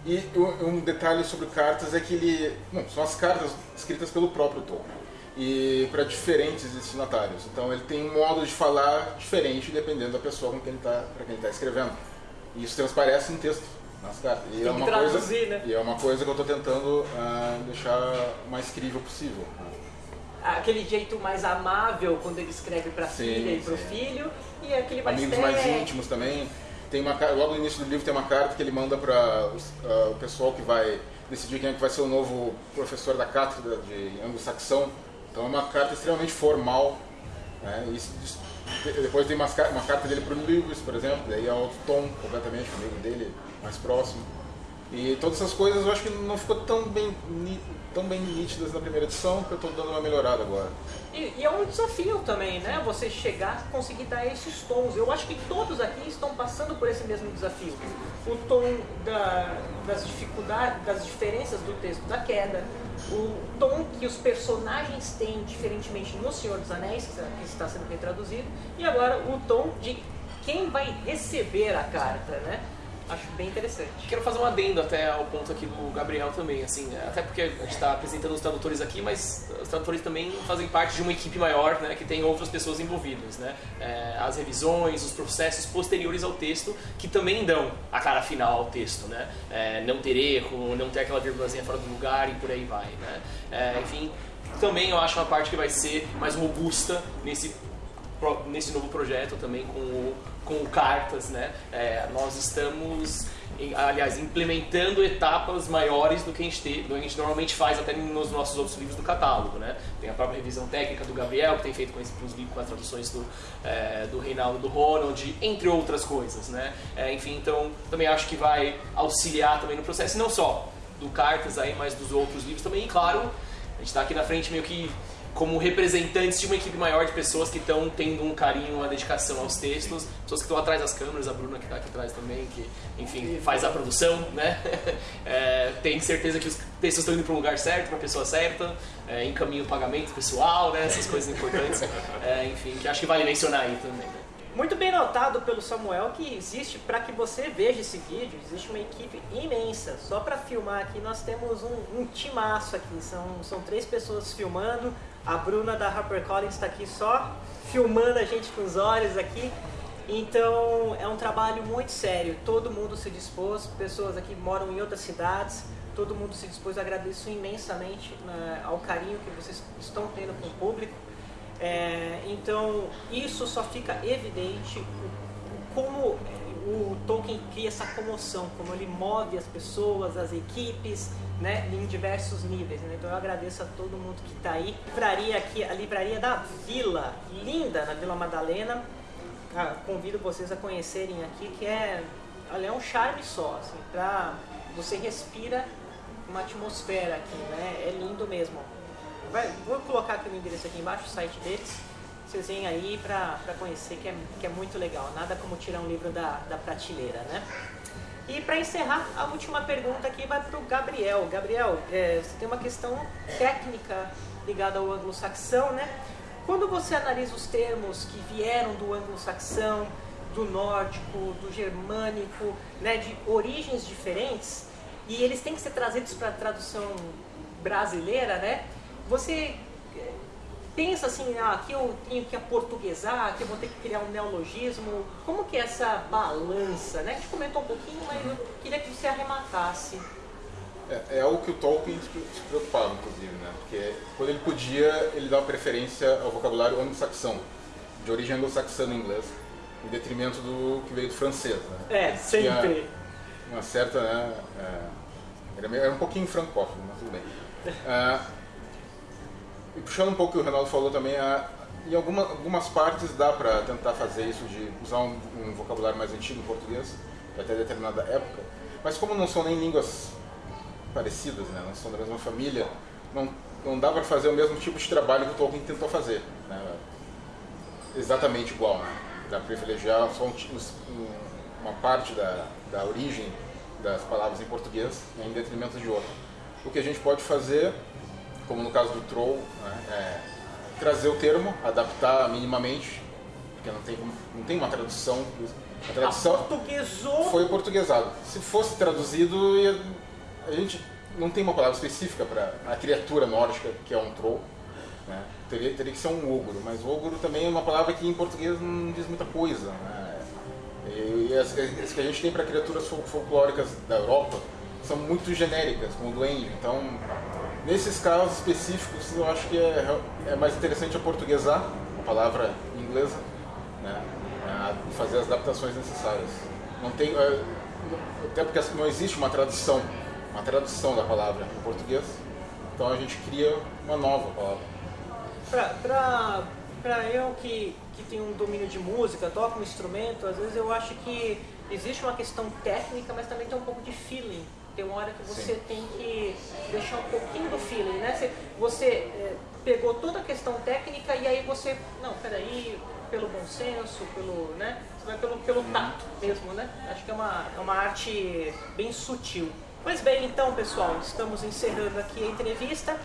E um detalhe sobre cartas é que ele. Não, são as cartas escritas pelo próprio Tolkien. E para diferentes destinatários. Então ele tem um modo de falar diferente dependendo da pessoa com quem ele está está escrevendo. E isso transparece no texto nas cartas. E é uma traduzir, coisa, né? E é uma coisa que eu estou tentando uh, deixar o mais crível possível. Aquele jeito mais amável quando ele escreve para a filha e para o filho, e aquele mais Amigos mais íntimos também. Tem uma, logo no início do livro tem uma carta que ele manda para uh, o pessoal que vai decidir quem é que vai ser o novo professor da cátedra de anglo-saxão. Então é uma carta extremamente formal. Né? E, depois tem uma, uma carta dele para o Lewis, por exemplo, daí é outro tom completamente, o amigo dele mais próximo. E todas essas coisas eu acho que não ficou tão bem, tão bem nítidas na primeira edição, que eu estou dando uma melhorada agora. E, e, é um desafio também, né? Você chegar conseguir dar esses tons. Eu acho que todos aqui estão passando por esse mesmo desafio. O tom da, das dificuldades, das diferenças do texto da queda, o tom que os personagens têm, diferentemente no Senhor dos Anéis, que está sendo retraduzido, e agora o tom de quem vai receber a carta, né? Acho bem interessante. Quero fazer um adendo até ao ponto aqui do Gabriel também, assim, até porque a gente está apresentando os tradutores aqui, mas os tradutores também fazem parte de uma equipe maior, né, que tem outras pessoas envolvidas, né, é, as revisões, os processos posteriores ao texto, que também dão a cara final ao texto, né, é, não ter erro, não ter aquela vírgulazinha fora do lugar e por aí vai, né, é, enfim, também eu acho uma parte que vai ser mais robusta nesse nesse novo projeto também com o com cartas, né? É, nós estamos, aliás, implementando etapas maiores do que a gente, te, do que a gente normalmente faz até nos nossos outros livros do catálogo, né? Tem a própria revisão técnica do Gabriel, que tem feito com, esse, com as traduções do, é, do Reinaldo do Ronald, entre outras coisas, né? É, enfim, então também acho que vai auxiliar também no processo, não só do cartas aí, mas dos outros livros também, e claro, a gente está aqui na frente meio que como representantes de uma equipe maior de pessoas que estão tendo um carinho, uma dedicação aos textos, pessoas que estão atrás das câmeras, a Bruna que está aqui atrás também, que enfim faz a produção, né? [LAUGHS] É, tem certeza que os textos estão indo para o lugar certo, para a pessoa certa, é, encaminha o pagamento pessoal, né? Essas coisas importantes, [LAUGHS] é, enfim, que acho que vale mencionar aí também. Né? Muito bem notado pelo Samuel que existe, para que você veja esse vídeo, existe uma equipe imensa. Só para filmar aqui nós temos um, um timaço aqui, são, são três pessoas filmando, a Bruna da HarperCollins está aqui só filmando a gente com os olhos aqui. Então é um trabalho muito sério, todo mundo se dispôs, pessoas aqui moram em outras cidades, todo mundo se dispôs, agradeço imensamente né, ao carinho que vocês estão tendo com o público. É, então isso só fica evidente como o Tolkien cria essa comoção, como ele move as pessoas, as equipes, né, em diversos níveis. Né? Então eu agradeço a todo mundo que está aí. Livraria aqui, a livraria da Vila, linda na Vila Madalena. Ah, convido vocês a conhecerem aqui, que é, olha, é um charme só, assim, pra, você respira uma atmosfera aqui, né? É lindo mesmo. Vai, vou colocar aqui o endereço aqui embaixo, o site deles. Vocês vêm aí pra conhecer, que é, que é muito legal. Nada como tirar um livro da, da prateleira, né? E para encerrar, a última pergunta aqui vai para o Gabriel. Gabriel, é, você tem uma questão técnica ligada ao anglo-saxão, né? Quando você analisa os termos que vieram do anglo-saxão, do nórdico, do germânico, né, de origens diferentes, e eles têm que ser trazidos para a tradução brasileira, né? Você pensa assim, ah, aqui eu tenho que aportuguesar, aqui eu vou ter que criar um neologismo. Como que é essa balança, né? A gente comentou um pouquinho, mas eu queria que você arrematasse. É, é algo que o Tolkien se preocupava, inclusive, né? Porque quando ele podia, ele dava preferência ao vocabulário anglo-saxão, de origem anglo-saxã no inglês, em detrimento do que veio do francês, né? É, sempre. Uma certa, né? É, era um pouquinho francófono, mas tudo bem. É, [LAUGHS] e puxando um pouco o que o Ronaldo falou também, é, em alguma, algumas partes dá para tentar fazer isso de usar um, um vocabulário mais antigo em português, até determinada época, mas como não são nem línguas parecidas, né? não são da mesma família, não, não dá para fazer o mesmo tipo de trabalho que o Tolkien tentou fazer. Né? Exatamente igual. Né? Dá para privilegiar só um, uma parte da, da origem das palavras em português em detrimento de outra. O que a gente pode fazer, como no caso do Troll, né, é trazer o termo, adaptar minimamente, porque não tem, não tem uma tradução. A tradução foi portuguesado. Se fosse traduzido, a gente não tem uma palavra específica para a criatura nórdica que é um troll. Né? Teria, teria que ser um ogro, mas ogro também é uma palavra que em português não diz muita coisa. Né? E as, as, que a gente tem para criaturas folclóricas da Europa são muito genéricas, como o duende. Então, nesses casos específicos, eu acho que é, é mais interessante portuguesar a palavra inglesa né? e fazer as adaptações necessárias. Não tem, é, até porque não existe uma tradução uma tradução da palavra em português. Então a gente cria uma nova palavra. Para eu que, que tenho um domínio de música, toco um instrumento, às vezes eu acho que existe uma questão técnica, mas também tem um pouco de feeling. Tem uma hora que você Sim. tem que deixar um pouquinho do feeling, né? Você, você é, pegou toda a questão técnica e aí você, não, peraí, pelo bom senso, pelo, né? Você vai pelo, pelo tato mesmo, né? Acho que é uma, é uma arte bem sutil. Pois bem, então, pessoal, estamos encerrando aqui a entrevista.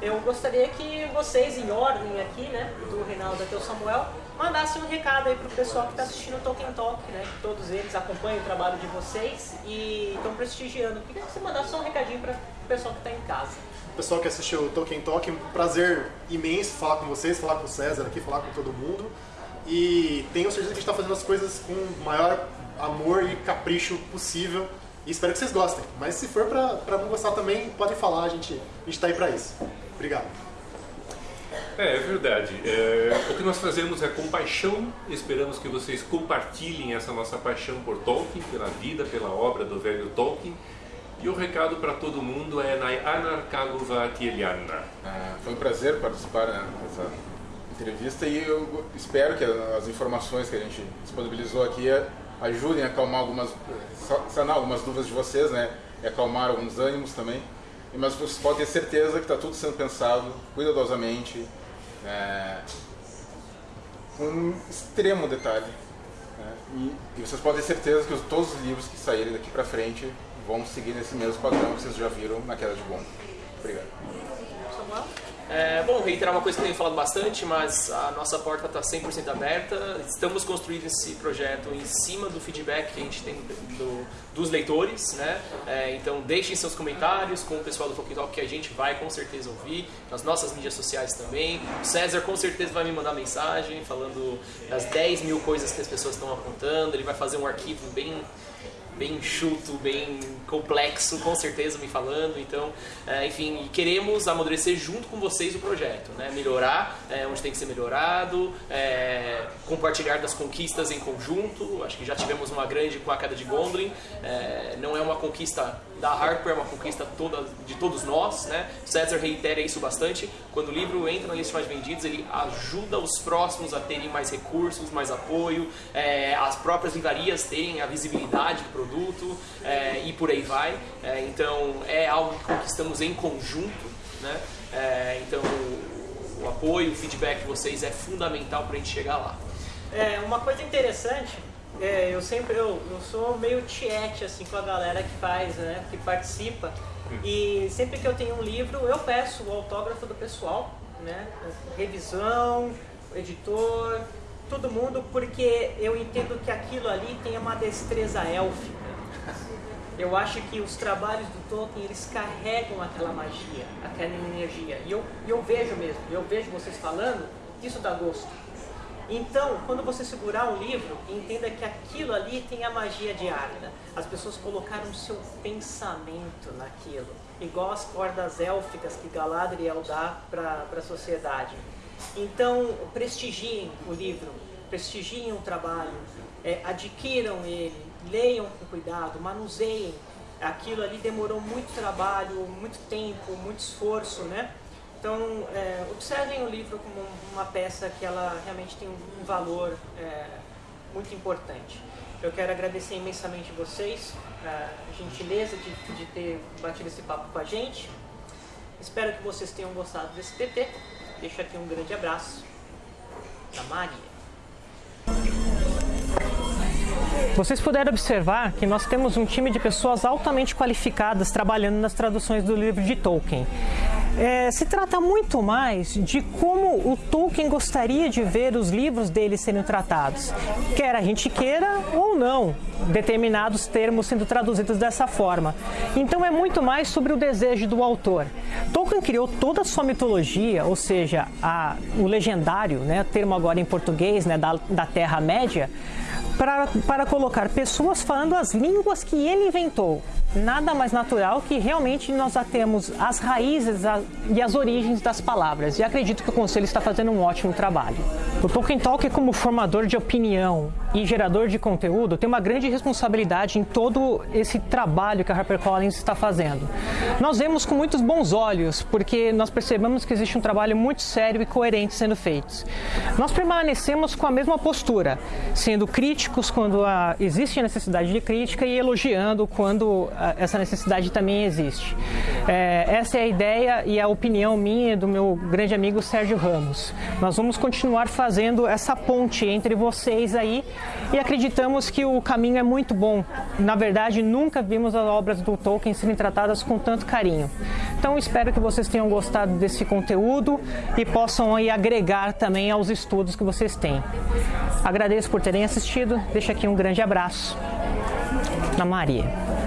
Eu gostaria que vocês, em ordem aqui, né, do Reinaldo até o Samuel, mandassem um recado aí para o pessoal que está assistindo o Tolkien Talk, né, que todos eles acompanham o trabalho de vocês e estão prestigiando. Queria que você mandasse só um recadinho para o pessoal que está em casa. Pessoal que assistiu o Tolkien Talk, um prazer imenso falar com vocês, falar com o César aqui, falar com todo mundo. E tenho certeza que a gente está fazendo as coisas com o maior amor e capricho possível e espero que vocês gostem. Mas se for para não gostar também, podem falar, a gente, a gente tá aí para isso. Obrigado. É, é verdade. É, o que nós fazemos é compaixão. Esperamos que vocês compartilhem essa nossa paixão por Tolkien, pela vida, pela obra do velho Tolkien. E o recado para todo mundo é Nai Anarkaguva Tieliana. Foi um prazer participar né, dessa entrevista e eu espero que as informações que a gente disponibilizou aqui ajudem a acalmar algumas, sanar algumas dúvidas de vocês, né? E acalmar alguns ânimos também. Mas vocês podem ter certeza que está tudo sendo pensado cuidadosamente, é, com um extremo detalhe. Né? E, e, vocês podem ter certeza que os, todos os livros que saírem daqui para frente vão seguir nesse mesmo padrão que vocês já viram na queda de bomba. Obrigado. É, bom, reiterar uma coisa que eu tenho falado bastante, mas a nossa porta está 100% aberta. Estamos construindo esse projeto em cima do feedback que a gente tem do, dos leitores, né? É, então deixem seus comentários com o pessoal do Tolkien Talk que a gente vai com certeza ouvir, nas nossas mídias sociais também. O César com certeza vai me mandar mensagem falando das 10 mil coisas que as pessoas estão apontando. Ele vai fazer um arquivo bem bem enxuto, bem complexo, com certeza me falando. Então, é, enfim, queremos amadurecer junto com vocês o projeto, né? melhorar é, onde tem que ser melhorado, é, compartilhar das conquistas em conjunto. Acho que já tivemos uma grande com a queda de Gondolin. É, não é uma conquista da Harper, é uma conquista toda, de todos nós. Né? César reitera isso bastante. Quando o livro entra na lista mais vendidos, ele ajuda os próximos a terem mais recursos, mais apoio, é, as próprias livrarias terem a visibilidade do produto é, e por aí vai. É, então é algo que conquistamos em conjunto. Né? É, então o, apoio, o feedback de vocês é fundamental para a gente chegar lá. É, uma coisa interessante É, eu sempre eu, eu sou meio tiete assim com a galera que faz, né, que participa. E sempre que eu tenho um livro, eu peço o autógrafo do pessoal, né? Revisão, editor, todo mundo, porque eu entendo que aquilo ali tem uma destreza élfica. Eu acho que os trabalhos do Tolkien, eles carregam aquela magia, aquela energia. E eu, eu vejo mesmo, eu vejo vocês falando, isso dá gosto. Então, quando você segurar um livro, entenda que aquilo ali tem a magia de Arda. As pessoas colocaram o seu pensamento naquilo, igual as cordas élficas que Galadriel dá para a sociedade. Então, prestigiem o livro, prestigiem o trabalho, é, adquiram ele, leiam com cuidado, manuseiem. Aquilo ali demorou muito trabalho, muito tempo, muito esforço, né? Então, é, observem o livro como uma peça que ela realmente tem um valor é, muito importante. Eu quero agradecer imensamente vocês, a gentileza de, de ter batido esse papo com a gente. Espero que vocês tenham gostado desse TT. Deixo aqui um grande abraço da Maria. Vocês puderam observar que nós temos um time de pessoas altamente qualificadas trabalhando nas traduções do livro de Tolkien. É, se trata muito mais de como o Tolkien gostaria de ver os livros dele sendo tratados, quer a gente queira ou não, determinados termos sendo traduzidos dessa forma. Então é muito mais sobre o desejo do autor. Tolkien criou toda a sua mitologia, ou seja, a, o legendário, né, termo agora em português, né, da, da Terra-média, para, para colocar pessoas falando as línguas que ele inventou nada mais natural que realmente nós já temos as raízes e as origens das palavras. E acredito que o Conselho está fazendo um ótimo trabalho. O Tolkien Talk, como formador de opinião e gerador de conteúdo, tem uma grande responsabilidade em todo esse trabalho que a HarperCollins está fazendo. Nós vemos com muitos bons olhos, porque nós percebemos que existe um trabalho muito sério e coerente sendo feito. Nós permanecemos com a mesma postura, sendo críticos quando existe a necessidade de crítica e elogiando quando essa necessidade também existe. É, essa é a ideia e a opinião minha do meu grande amigo Sérgio Ramos. Nós vamos continuar fazendo essa ponte entre vocês aí e acreditamos que o caminho é muito bom. Na verdade, nunca vimos as obras do Tolkien serem tratadas com tanto carinho. Então, espero que vocês tenham gostado desse conteúdo e possam aí agregar também aos estudos que vocês têm. Agradeço por terem assistido. Deixo aqui um grande abraço. Na Maria.